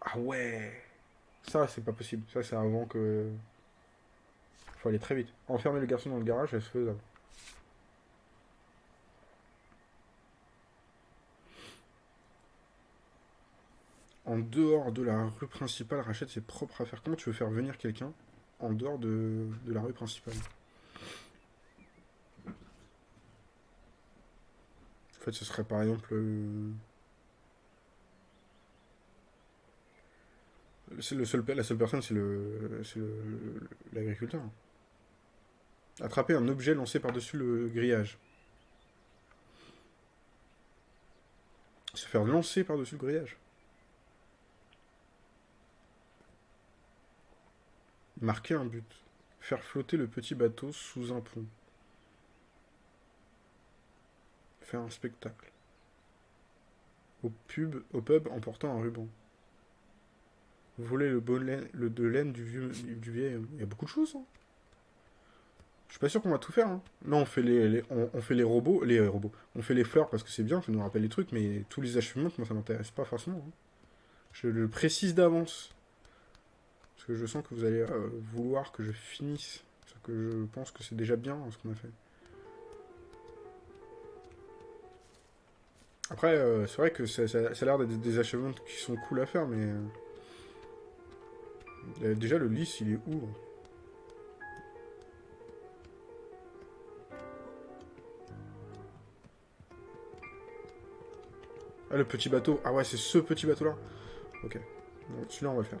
Ah ouais Ça, c'est pas possible. Ça, c'est avant que... Faut aller très vite. Enfermer le garçon dans le garage, c'est faisable. En dehors de la rue principale, rachète ses propres affaires. Comment tu veux faire venir quelqu'un en dehors de, la rue principale? En fait, ce serait par exemple... Euh, le seul, la seule personne, c'est l'agriculteur. Attraper un objet lancé par-dessus le grillage. Se faire lancer par-dessus le grillage. Marquer un but. Faire flotter le petit bateau sous un pont. Faire un spectacle. Au pub, au pub en portant un ruban. Voler le, le de laine du vieux, du vieil. Il y a beaucoup de choses. Hein. Je suis pas sûr qu'on va tout faire. Hein. Non, on fait les, on, fait les robots, les robots. On fait les fleurs parce que c'est bien, ça nous rappelle les trucs, mais tous les achèvements, moi ça m'intéresse pas forcément. Hein. Je le précise d'avance. Parce que je sens que vous allez euh, vouloir que je finisse. Parce que je pense que c'est déjà bien ce qu'on a fait. Après, euh, c'est vrai que ça, a l'air d'être des achèvements qui sont cool à faire, mais... Euh, déjà, le lys, il est où Ah, le petit bateau. Ah ouais, c'est ce petit bateau-là. Ok. Celui-là, on va le faire.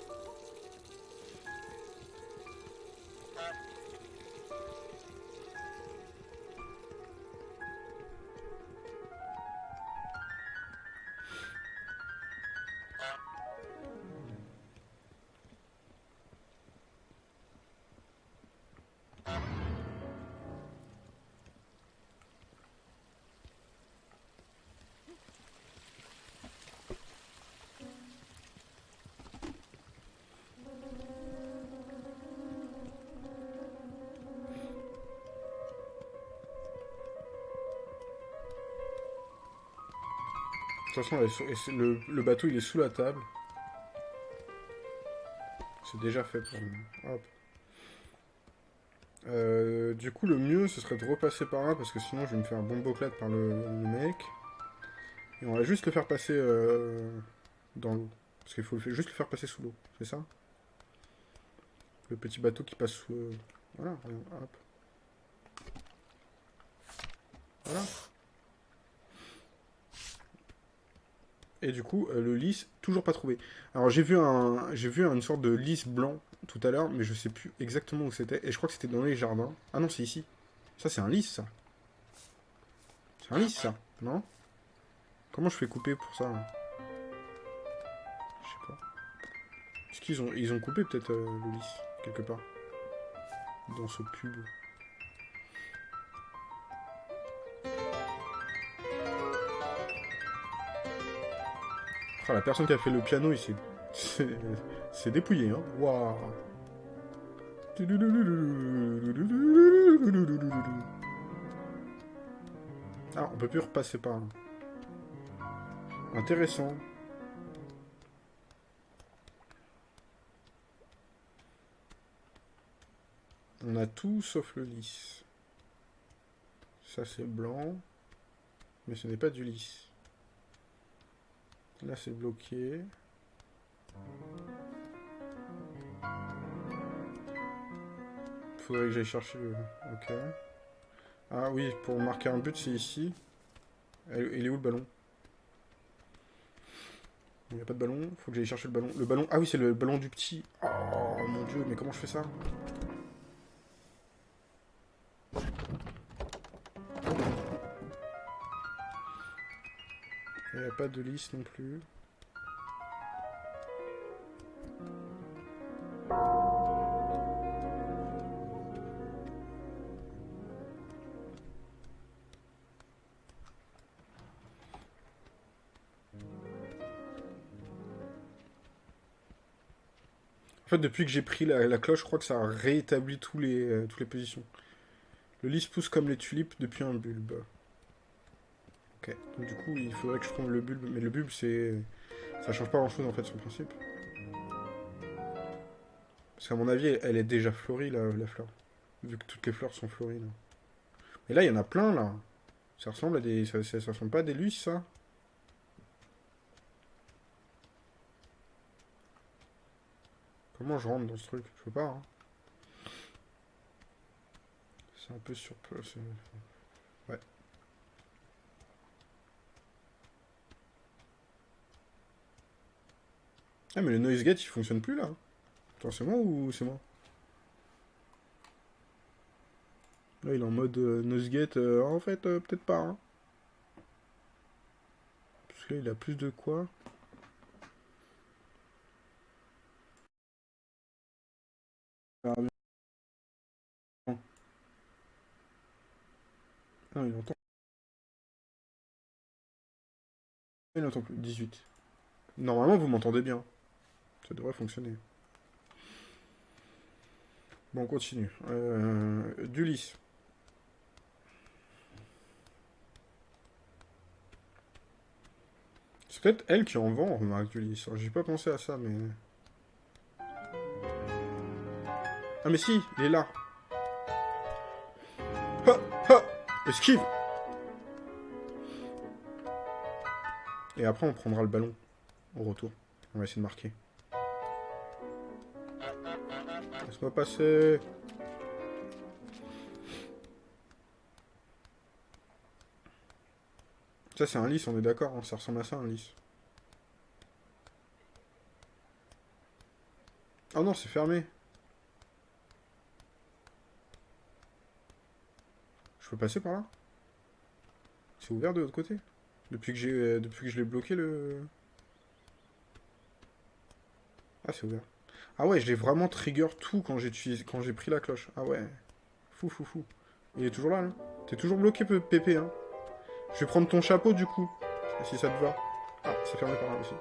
De toute façon, le, bateau, il est sous la table. C'est déjà fait pour. Hop. Euh, du coup, le mieux, ce serait de repasser par là, parce que sinon, je vais me faire un bon boclade par le, mec. Et on va juste le faire passer euh, dans l'eau. Parce qu'il faut juste le faire passer sous l'eau, c'est ça? Le petit bateau qui passe sous... Euh, voilà, hop. Voilà. Et du coup, euh, le lys, toujours pas trouvé. Alors j'ai vu un, vu une sorte de lys blanc tout à l'heure, mais je sais plus exactement où c'était. Et je crois que c'était dans les jardins. Ah non, c'est ici. Ça, c'est un lys, ça. C'est un lys, ça, non? Comment je fais couper pour ça Je sais pas. Est-ce qu'ils ont, ils ont coupé peut-être euh, le lys, quelque part? Dans ce pub. La personne qui a fait le piano, il s'est... dépouillé, hein. Waouh Ah, on peut plus repasser par là. Intéressant. On a tout sauf le lys. Ça c'est blanc. Mais ce n'est pas du lys. Là, c'est bloqué. Faudrait que j'aille chercher le... Ok. Ah oui, pour marquer un but, c'est ici. Il est où le ballon? Il n'y a pas de ballon. Faut que j'aille chercher le ballon. Le ballon... Ah oui, c'est le ballon du petit. Oh mon dieu, mais comment je fais ça? de liste non plus. En fait, depuis que j'ai pris la, cloche, je crois que ça a réétabli tous euh, toutes les positions. Le lys pousse comme les tulipes depuis un bulbe. Ok, donc du coup, il faudrait que je trouve le bulbe. Mais le bulbe, c'est... Ça change pas grand-chose, en fait, le principe. Parce qu'à mon avis, elle est déjà fleurie, la, fleur. Vu que toutes les fleurs sont fleuries, là. Mais là, il y en a plein, là. Ça ressemble à des... Ça, ça, ressemble pas à des lys, ça Comment je rentre dans ce truc? Je peux pas, hein. C'est un peu sur... Ah, mais le noise gate, il fonctionne plus, là. Attends, c'est moi ou c'est moi Là, il est en mode euh, noise gate. Euh, en fait, euh, peut-être pas, hein. Parce que là, il a plus de quoi Non, il entend. Il n'entend plus. 18. Normalement, vous m'entendez bien. Devrait fonctionner. Bon, on continue. Euh, du lys. C'est peut-être elle qui en vend, remarque, du lys. J'ai pas pensé à ça, mais... Ah mais si, il est là. Esquive Et après, on prendra le ballon au retour. On va essayer de marquer. Laisse-moi passer. Ça, c'est un lys, on est d'accord. Hein, ça ressemble à ça, un lys. Oh non, c'est fermé. Je peux passer par là? C'est ouvert de l'autre côté? Depuis que j'ai euh, depuis que je l'ai bloqué le... Ah c'est ouvert. Ah ouais, je l'ai vraiment trigger tout quand j'ai quand j'ai pris la cloche. Ah ouais. Fou fou fou. Il est toujours là, là. T'es toujours bloqué, Pépé, hein? Je vais prendre ton chapeau, du coup. Si ça te va. Ah, c'est fermé par là aussi.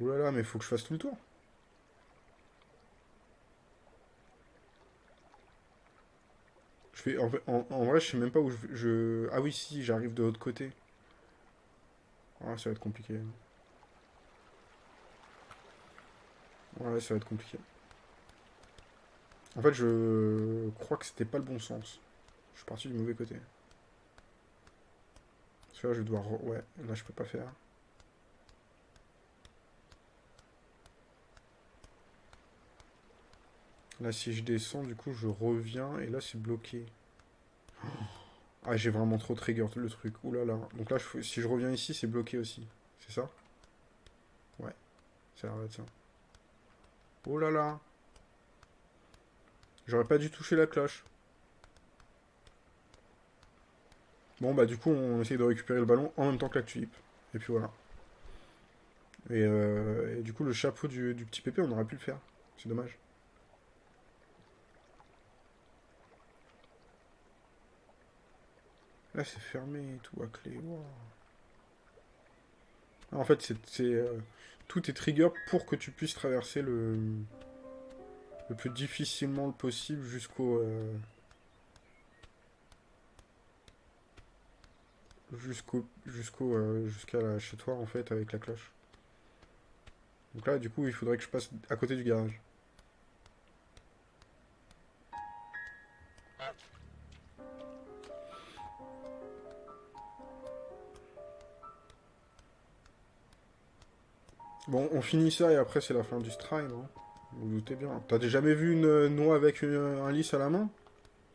Oulala, là là, mais faut que je fasse tout le tour. En, vrai, je sais même pas où je... Ah oui, si, j'arrive de l'autre côté. Ah, ça va être compliqué. Ouais, ça va être compliqué. En fait, je crois que c'était pas le bon sens. Je suis parti du mauvais côté. Parce que là, je dois... Ouais, là, je peux pas faire. Là, si je descends, du coup, je reviens. Et là, c'est bloqué. Ah, j'ai vraiment trop trigger le truc. Ouh là là. Donc là, si je reviens ici, c'est bloqué aussi. C'est ça? Ouais. Ça arrête ça. Oh là là. J'aurais pas dû toucher la cloche. Bon, bah du coup, on essaye de récupérer le ballon en même temps que la tulipe. Et puis voilà. Et, euh, du coup, le chapeau du, petit pépé, on aurait pu le faire. C'est dommage. Là, c'est fermé et tout à clé. En fait, c'est euh, tout est trigger pour que tu puisses traverser le, le plus difficilement possible jusqu'au... Euh, jusqu'au jusqu'au euh, jusqu'à chez toi en fait avec la cloche. Donc là du coup il faudrait que je passe à côté du garage. Bon, on finit ça et après c'est la fin du strike, non Vous, vous doutez bien. T'as jamais vu une noix avec un lys à la main?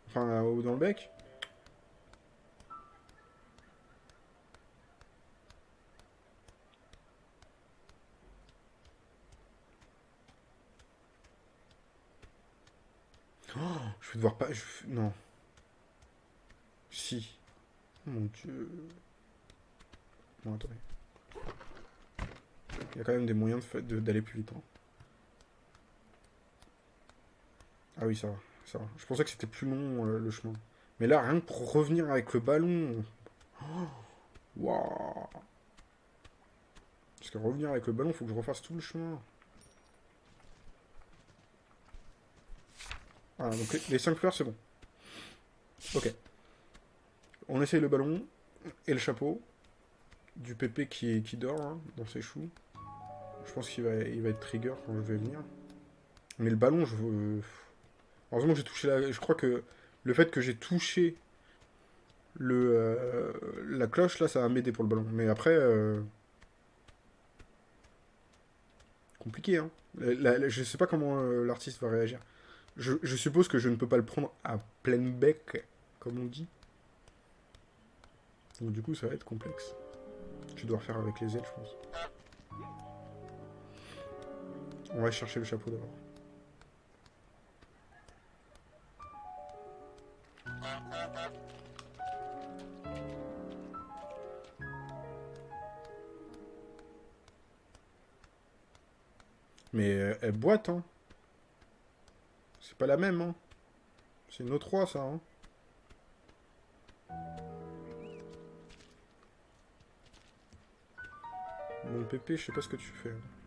Enfin, dans le bec? Oh, je vais devoir pas... Non. Si. Mon dieu. Bon, attendez il y a quand même des moyens d'aller plus vite. Hein. Ah oui, ça va, ça. Je pensais que c'était plus long, euh, le chemin. Mais là, rien que pour revenir avec le ballon... Waouh. Parce que revenir avec le ballon, il faut que je refasse tout le chemin. Ah, donc les 5 fleurs, c'est bon. Ok. On essaye le ballon et le chapeau du pépé qui, dort hein, dans ses choux. Je pense qu'il va, il va être trigger quand je vais venir. Mais le ballon, je veux... Heureusement j'ai touché la... Je crois que le fait que j'ai touché le, euh, la cloche, là, ça va m'aider pour le ballon. Mais après... Euh, compliqué, hein. je sais pas comment euh, l'artiste va réagir. Je, je suppose que je ne peux pas le prendre à pleine bec, comme on dit. Donc du coup, ça va être complexe. Je dois refaire avec les ailes, je pense. On va chercher le chapeau d'abord. Mais euh, elle boite, hein. C'est pas la même, hein. C'est une autre 3 ça, hein. Mon pépé, je sais pas ce que tu fais. Je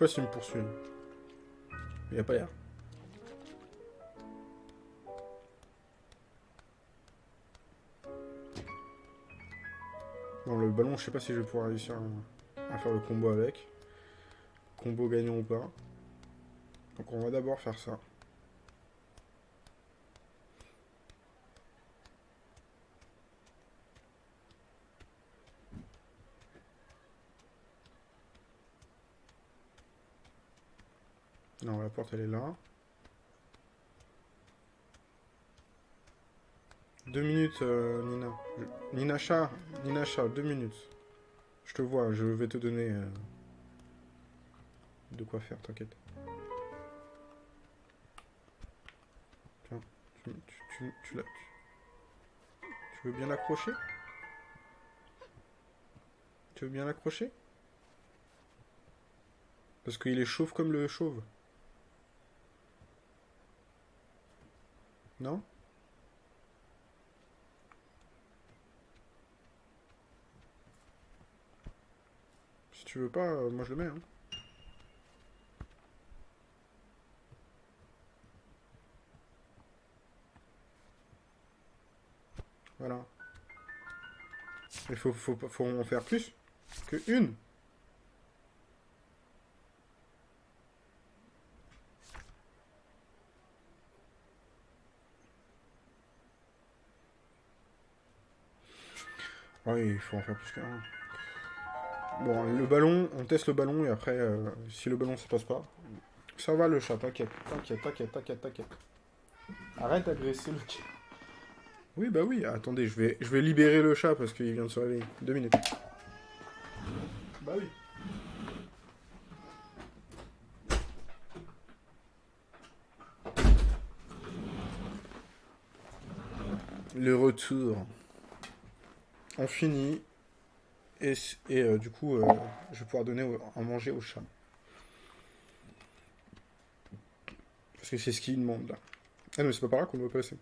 pas s'il me poursuit. Il n'y a pas l'air. Bon, le ballon, je sais pas si je vais pouvoir réussir à, faire le combo avec. Combo gagnant ou pas. Donc on va d'abord faire ça. Non, la porte elle est là. Deux minutes, euh, Nina. Nina Chat, Nina Chat, deux minutes. Je te vois, je vais te donner euh, de quoi faire, t'inquiète. Tiens, tu, tu, tu veux bien l'accrocher? Tu veux bien l'accrocher? Parce qu'il est chauve comme le chauve. Non? Tu veux pas, euh, moi je le mets. Hein. Voilà. Il faut, faut, faut en faire plus que une. Oui, il faut en faire plus qu'un. Bon, le ballon, on teste le ballon et après, euh, si le ballon se passe pas, ça va le chat, t'inquiète, t'inquiète, t'inquiète, t'inquiète, t'inquiète. Arrête d'agresser le chat. Oui, bah oui, attendez, je vais, je vais libérer le chat parce qu'il vient de se réveiller. Deux minutes. Bah oui. Le retour. On finit. Et, euh, du coup, euh, je vais pouvoir donner à manger au chat. Parce que c'est ce qu'il demande là. Ah non, c'est pas par là qu'on doit passer.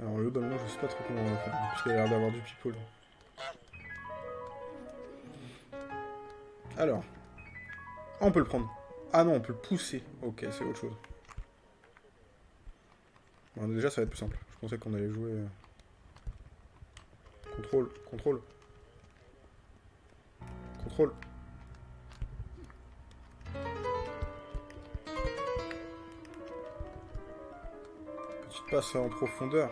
Alors le ballon, je sais pas trop comment va parce qu'il a l'air d'avoir du people. Alors. on peut le prendre. Ah non, on peut le pousser. Ok, c'est autre chose. Bon, déjà, ça va être plus simple. Je pensais qu'on allait jouer... Euh, contrôle, contrôle. Contrôle. Petite passe en profondeur.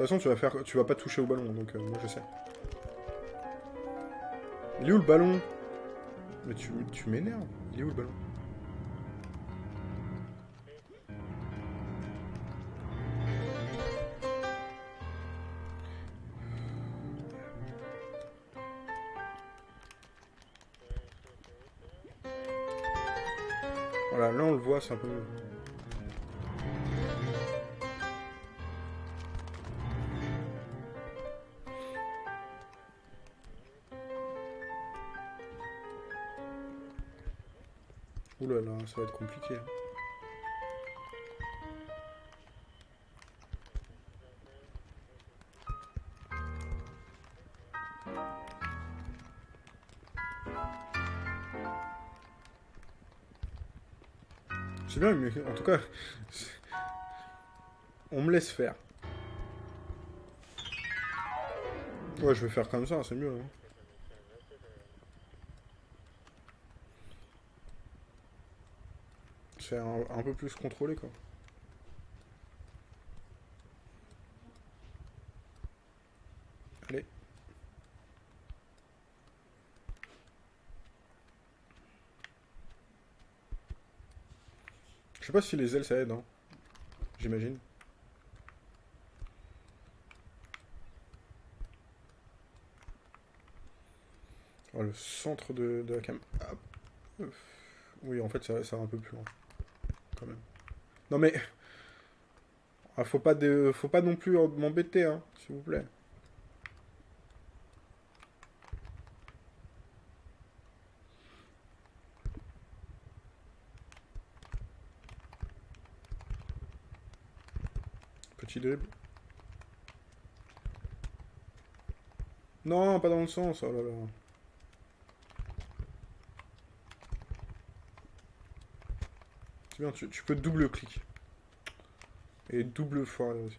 De toute façon, tu vas faire, tu vas pas toucher au ballon, donc euh, moi je sais. Il est où le ballon? Mais tu, tu m'énerves. Il est où le ballon? Voilà, là on le voit, c'est un peu... ça va être compliqué. C'est bien, mais en tout cas, on me laisse faire. Ouais, je vais faire comme ça, c'est mieux. Hein. Un, peu plus contrôlé, quoi. Allez. Je sais pas si les ailes ça aide, hein. J'imagine. Oh, le centre de, la cam. Oui, en fait, ça, ça va un peu plus loin. Non mais... Ah, faut, pas de... faut pas non plus m'embêter, hein, s'il vous plaît. Petit dribble. Non, pas dans le sens, oh là là. Tu, peux double clic. Et double fois là aussi.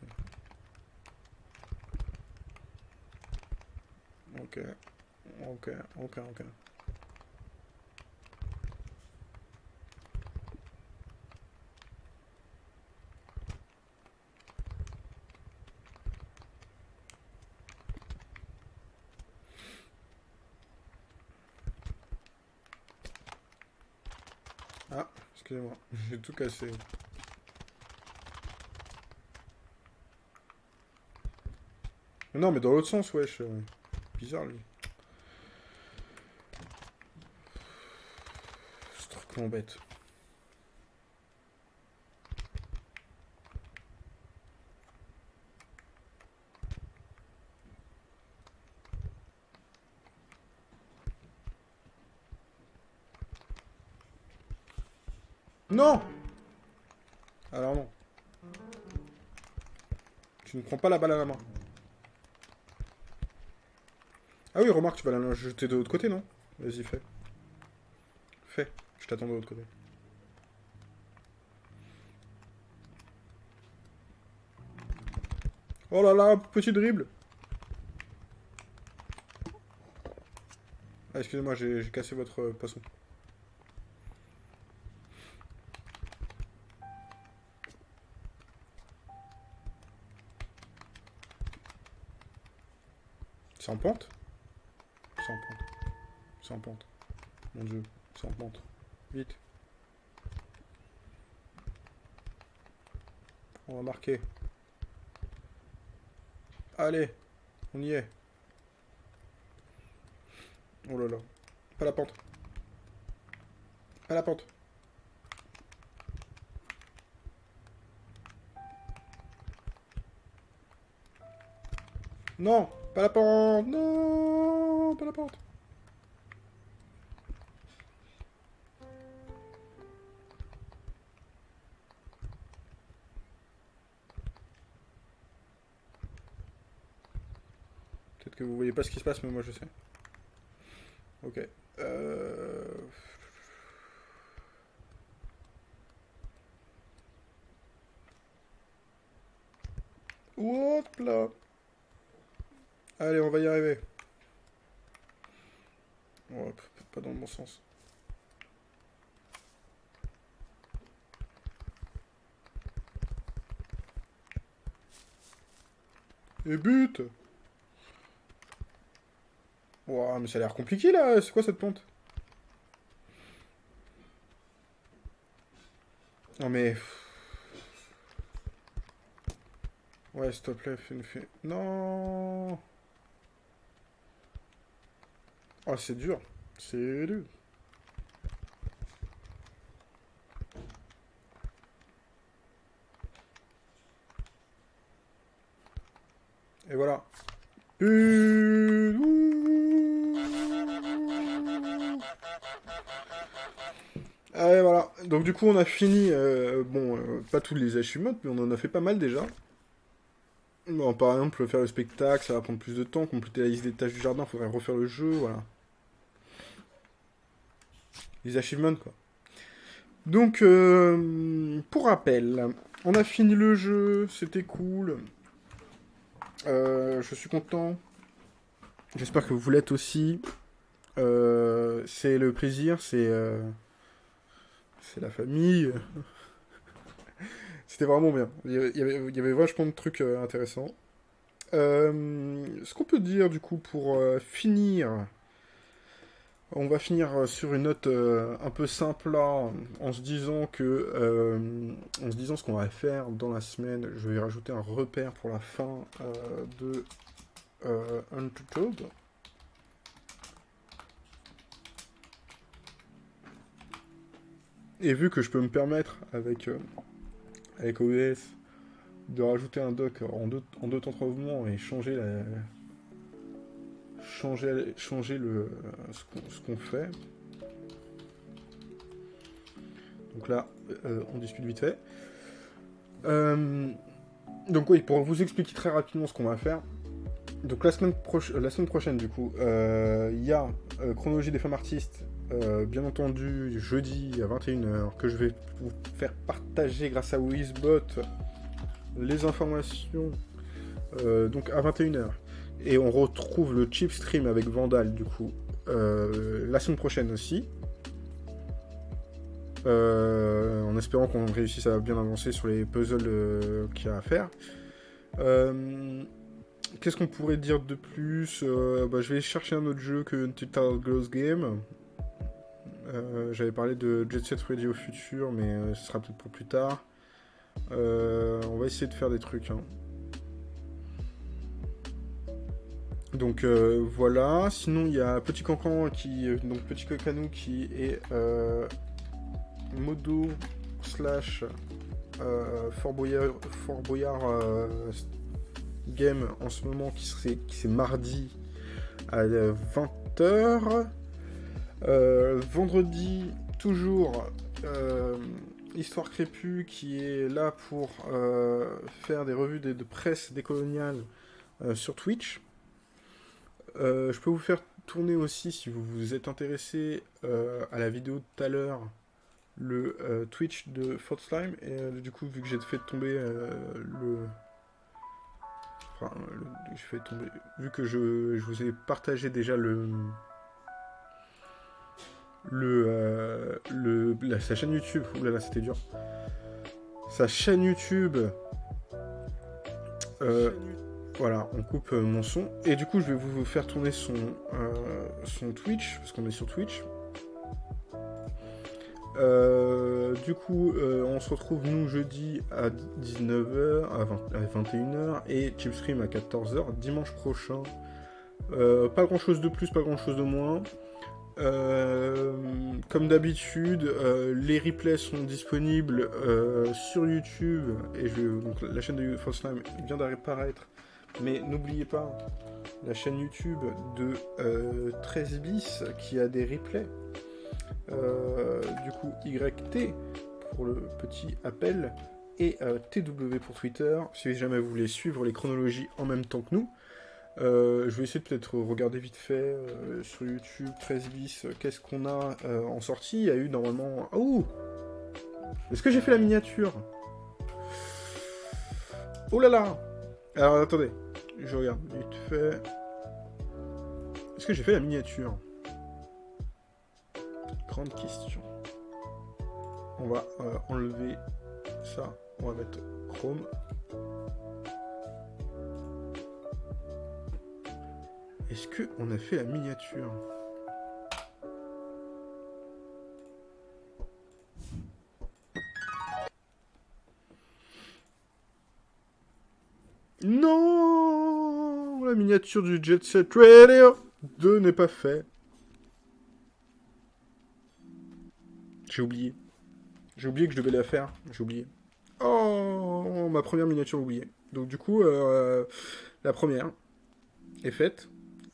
Ok. Ok, ok, ok. Ah, excusez-moi, j'ai tout cassé. Non, mais dans l'autre sens, wesh. Bizarre, lui. Ce truc m'embête. Non Alors non. Tu ne prends pas la balle à la main. Ah oui, remarque, tu vas la jeter de l'autre côté, non? Vas-y, fais. Fais. Je t'attends de l'autre côté. Oh là là, petit dribble Ah, excusez-moi, j'ai cassé votre euh, poisson. C'est en pente? C'est en pente. C'est en pente. Mon dieu, c'est en pente. Vite. On va marquer. Allez, on y est. Oh là là. Pas la pente. Pas la pente. Non Pas la pente Non Pas la pente Peut-être que vous voyez pas ce qui se passe, mais moi je sais. Ok. Euh... Hop là Allez, on va y arriver. Oh, pas dans le bon sens. Et but. Ouah, mais ça a l'air compliqué là, c'est quoi cette pente? Non mais... Ouais, s'il te plaît, fais une... Non Oh, c'est dur. C'est dur. Et voilà. Allez, voilà. Donc du coup, on a fini, euh, bon, euh, pas tous les achievements, mais on en a fait pas mal déjà. Bon, par exemple, faire le spectacle, ça va prendre plus de temps. Compléter la liste des tâches du jardin, faudrait refaire le jeu, voilà. Les achievements, quoi. Donc, euh, pour rappel, on a fini le jeu, c'était cool. je suis content. J'espère que vous l'êtes aussi. c'est le plaisir, c'est c'est la famille. C'était vraiment bien. Il y, avait, il y, avait, vachement de trucs euh, intéressants. Euh, ce qu'on peut dire du coup pour euh, finir, on va finir sur une note un peu simple là, en se disant que, disant ce qu'on va faire dans la semaine. Je vais rajouter un repère pour la fin de Untold. Et vu que je peux me permettre avec, euh, avec OBS de rajouter un deux, en deux temps trois mouvements et changer la, changer, le, ce qu'on fait. Donc là, euh, on discute vite fait. Euh, donc oui, pour vous expliquer très rapidement ce qu'on va faire. Donc la semaine, la semaine prochaine, du coup, il y a Chronologie des femmes artistes euh, bien entendu, jeudi à 21h, que je vais vous faire partager grâce à Wizbot les informations. Euh, donc à 21h. Et on retrouve le chip stream avec Vandal, du coup, euh, la semaine prochaine aussi. en espérant qu'on réussisse à bien avancer sur les puzzles qu'il y a à faire. Qu'est-ce qu'on pourrait dire de plus? Bah, Je vais chercher un autre jeu que Title Girls Game. Euh, j'avais parlé de Jet Set Radio futur, mais euh, ce sera peut-être pour plus tard. Euh, on va essayer de faire des trucs. Hein. Donc voilà. Sinon, il y a Petit Cancan qui, donc Petit Cocanou qui est modo slash Fort Boyard, Fort Boyard game en ce moment qui serait c'est mardi à 20h. Euh, vendredi, toujours, euh, Histoire Crépue qui est là pour euh, faire des revues de, presse décoloniale sur Twitch. Je peux vous faire tourner aussi, si vous vous êtes intéressé à la vidéo de tout à l'heure, le Twitch de Slime. Et du coup, vu que j'ai fait tomber le... Enfin, je fais tomber... Vu que je, je vous ai partagé déjà le le, euh, le sa chaîne YouTube. Oulala, c'était dur. Sa chaîne YouTube. Euh, voilà, on coupe euh, mon son. Et du coup, je vais vous faire tourner son, son Twitch, parce qu'on est sur Twitch. du coup, on se retrouve nous jeudi à 19h, à, 21h et Chipstream à 14h dimanche prochain. pas grand chose de plus, pas grand chose de moins. Euh, comme d'habitude, euh, les replays sont disponibles euh, sur YouTube et je, la chaîne de Slime vient d'apparaître. Mais n'oubliez pas la chaîne YouTube de 13 bis qui a des replays. du coup, YT pour le petit appel et TW pour Twitter. Si jamais vous voulez suivre les chronologies en même temps que nous. Euh, je vais essayer de peut-être regarder vite fait euh, sur YouTube 13 bis euh, qu'est-ce qu'on a en sortie. Il y a eu normalement. Oh Est-ce que j'ai fait la miniature? Oh là là Alors attendez, je regarde vite fait. Est-ce que j'ai fait la miniature? Grande question. On va enlever ça. On va mettre Chrome. Est-ce qu'on a fait la miniature? Non La miniature du Jet Set Radio 2 n'est pas fait. J'ai oublié. J'ai oublié que je devais la faire. J'ai oublié. Oh Ma première miniature oubliée. Donc du coup, euh, la première est faite.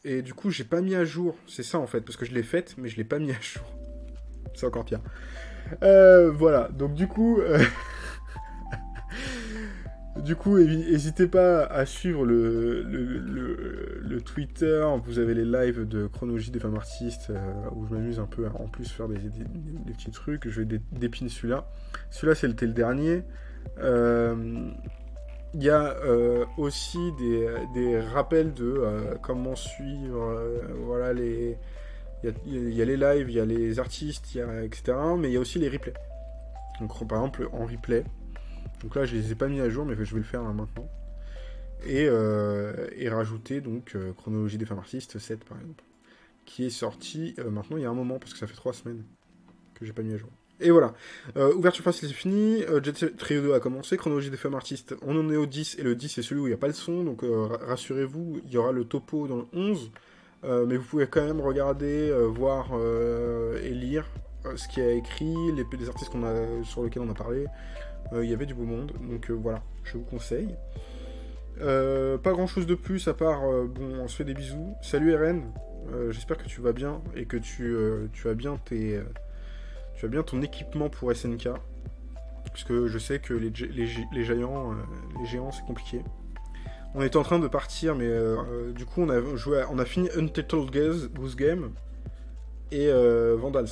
Et du coup, j'ai pas mis à jour. C'est ça en fait, parce que je l'ai faite, mais je l'ai pas mis à jour. C'est encore pire. Euh, voilà, donc du coup... euh, Du coup, n'hésitez pas à suivre le, le, Twitter. Vous avez les lives de chronologie des femmes artistes euh, où je m'amuse un peu en plus faire des, petits trucs. Je vais dé- dépiner celui-là. Celui-là, c'était le dernier. Euh, Il y a euh, aussi des, des rappels de euh, comment suivre. euh, voilà, les. Il y, a, les lives, il y a les artistes, etc. Mais il y a aussi les replays. Donc, par exemple, en replay. Donc là, je les ai pas mis à jour, mais je vais le faire hein, maintenant. Et, euh, et rajouter donc euh, Chronologie des femmes artistes 7 par exemple, qui est sorti euh, maintenant il y a un moment, parce que ça fait 3 semaines que j'ai pas mis à jour. Et voilà, Euh, ouverture facile c'est fini, Jet Trio 2 a commencé, Chronologie des femmes artistes, on en est au 10, et le 10 c'est celui où il n'y a pas le son, donc ra- rassurez-vous, il y aura le topo dans le 11, euh, mais vous pouvez quand même regarder, voir et lire ce qui a écrit, les, artistes qu'on a, sur lesquels on a parlé, il y avait du beau monde, donc euh, voilà, je vous conseille. Euh, pas grand chose de plus à part, euh, bon, on se fait des bisous. Salut RN, euh, j'espère que tu vas bien et que tu, euh, as bien tes, euh, tu as bien ton équipement pour SNK, puisque je sais que les, les, les géants, euh, les géants c'est compliqué. On était en train de partir, mais euh, euh, du coup on a joué, on a fini Untitled Goose, Game et euh, Vandals.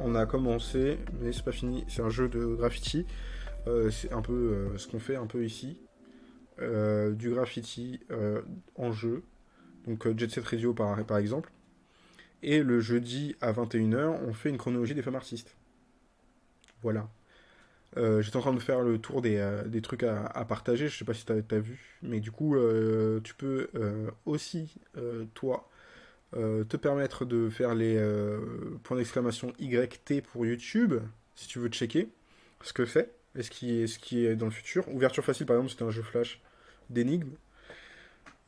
On a commencé, mais c'est pas fini. C'est un jeu de graffiti. Euh, c'est un peu euh, ce qu'on fait un peu ici. Euh, du graffiti en jeu. Donc Jet Set Radio par, exemple. Et le jeudi à 21h, on fait une chronologie des femmes artistes. Voilà. J'étais en train de faire le tour des, trucs à, partager, je sais pas si t'as as vu, mais du coup, tu peux aussi, toi, te permettre de faire les euh, points d'exclamation YT pour YouTube, si tu veux checker ce que c'est, et ce qui est, ce qui est dans le futur. Ouverture facile, par exemple, c'était un jeu flash d'énigmes,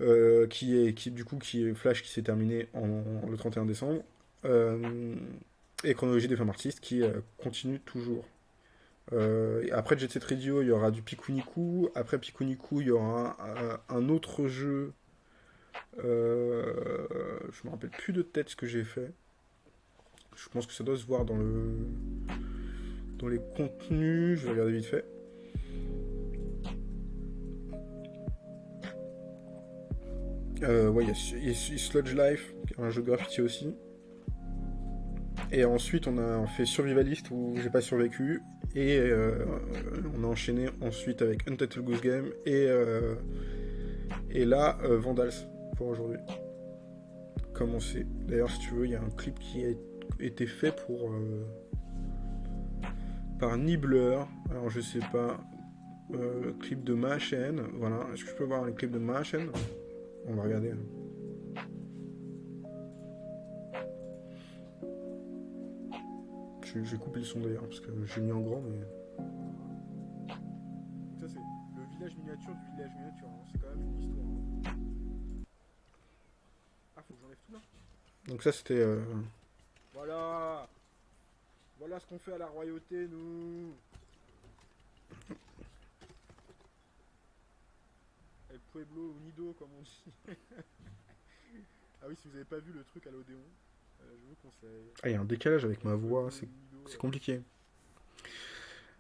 euh, qui est, qui, du coup, qui est flash qui s'est terminé en, en- le 31 décembre, Euh, et chronologie des femmes artistes qui euh, continue toujours. Euh, après Jet Set Radio, il y aura du Pikuniku. Après Pikuniku, il y aura un autre jeu. Euh, je me rappelle plus de tête ce que j'ai fait. Je pense que ça doit se voir dans le dans les contenus. Je vais regarder vite fait. Euh, ouais, il y a, Sludge Life, un jeu graffiti aussi. Et ensuite, on a fait Survivalist où j'ai pas survécu. Et euh, on a enchaîné ensuite avec Untitled Goose Game. Et, euh, et là, Vandals aujourd'hui. Commencer. D'ailleurs, si tu veux, il y a un clip qui a été fait pour. euh, par Nibbler. Alors, je sais pas. Euh, clip de ma chaîne. Voilà. Est-ce que je peux voir un clip de ma chaîne? On va regarder. hein. Je- J'ai coupé le son d'ailleurs parce que j'ai mis en grand mais. Ça c'est le village miniature du village miniature, hein. c'est quand même une histoire. Donc ça c'était. euh, Voilà Voilà ce qu'on fait à la royauté nous El Pueblo Unido comme on dit. ah oui si vous avez pas vu le truc à l'Odéon, euh, je vous conseille. Ah il y a un décalage avec ma voix, c'est c'est compliqué.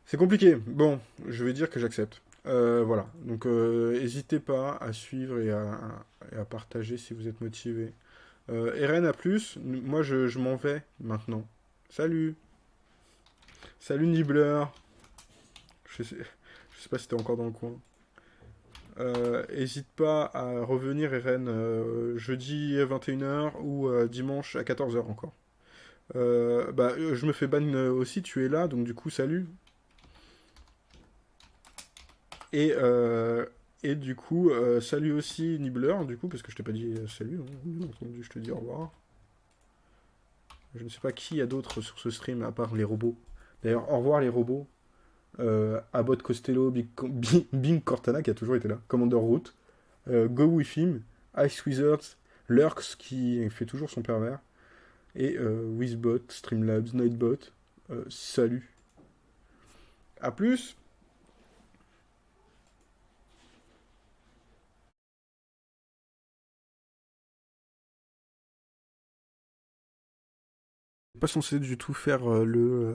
C'est compliqué. Bon, je vais dire que j'accepte. Euh, voilà. Donc, euh, n'hésitez pas à suivre et à, et à partager si vous êtes motivé. Euh, RN à plus. Moi, je, m'en vais maintenant. Salut. Salut Nibbler. Je sais, sais pas si t'es encore dans le coin. Euh, N'hésite pas à revenir, RN, euh, jeudi à 21h ou euh, dimanche à 14h encore. Euh, bah, euh, je me fais ban euh, aussi, tu es là, donc du coup, salut. Et, euh, et du coup, euh, salut aussi Nibbler, du coup, parce que je t'ai pas dit euh, salut, hein, entendu, je te dis au revoir. Je ne sais pas qui y a d'autres sur ce stream à part les robots. D'ailleurs, au revoir les robots. Euh, Abbott Costello, Bing, Bing Cortana qui a toujours été là, Commander Root, euh, Go With Him, Ice Wizards, Lurks qui fait toujours son pervers, et Wizbot, Streamlabs, Nightbot. Salut. A plus pas censé du tout faire euh, le,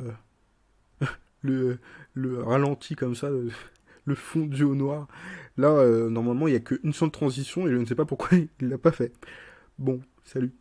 euh, le, le ralenti comme ça, le, fond du au noir. Là, normalement, il n'y a qu'une seule transition et je ne sais pas pourquoi il l'a pas fait. Bon, salut.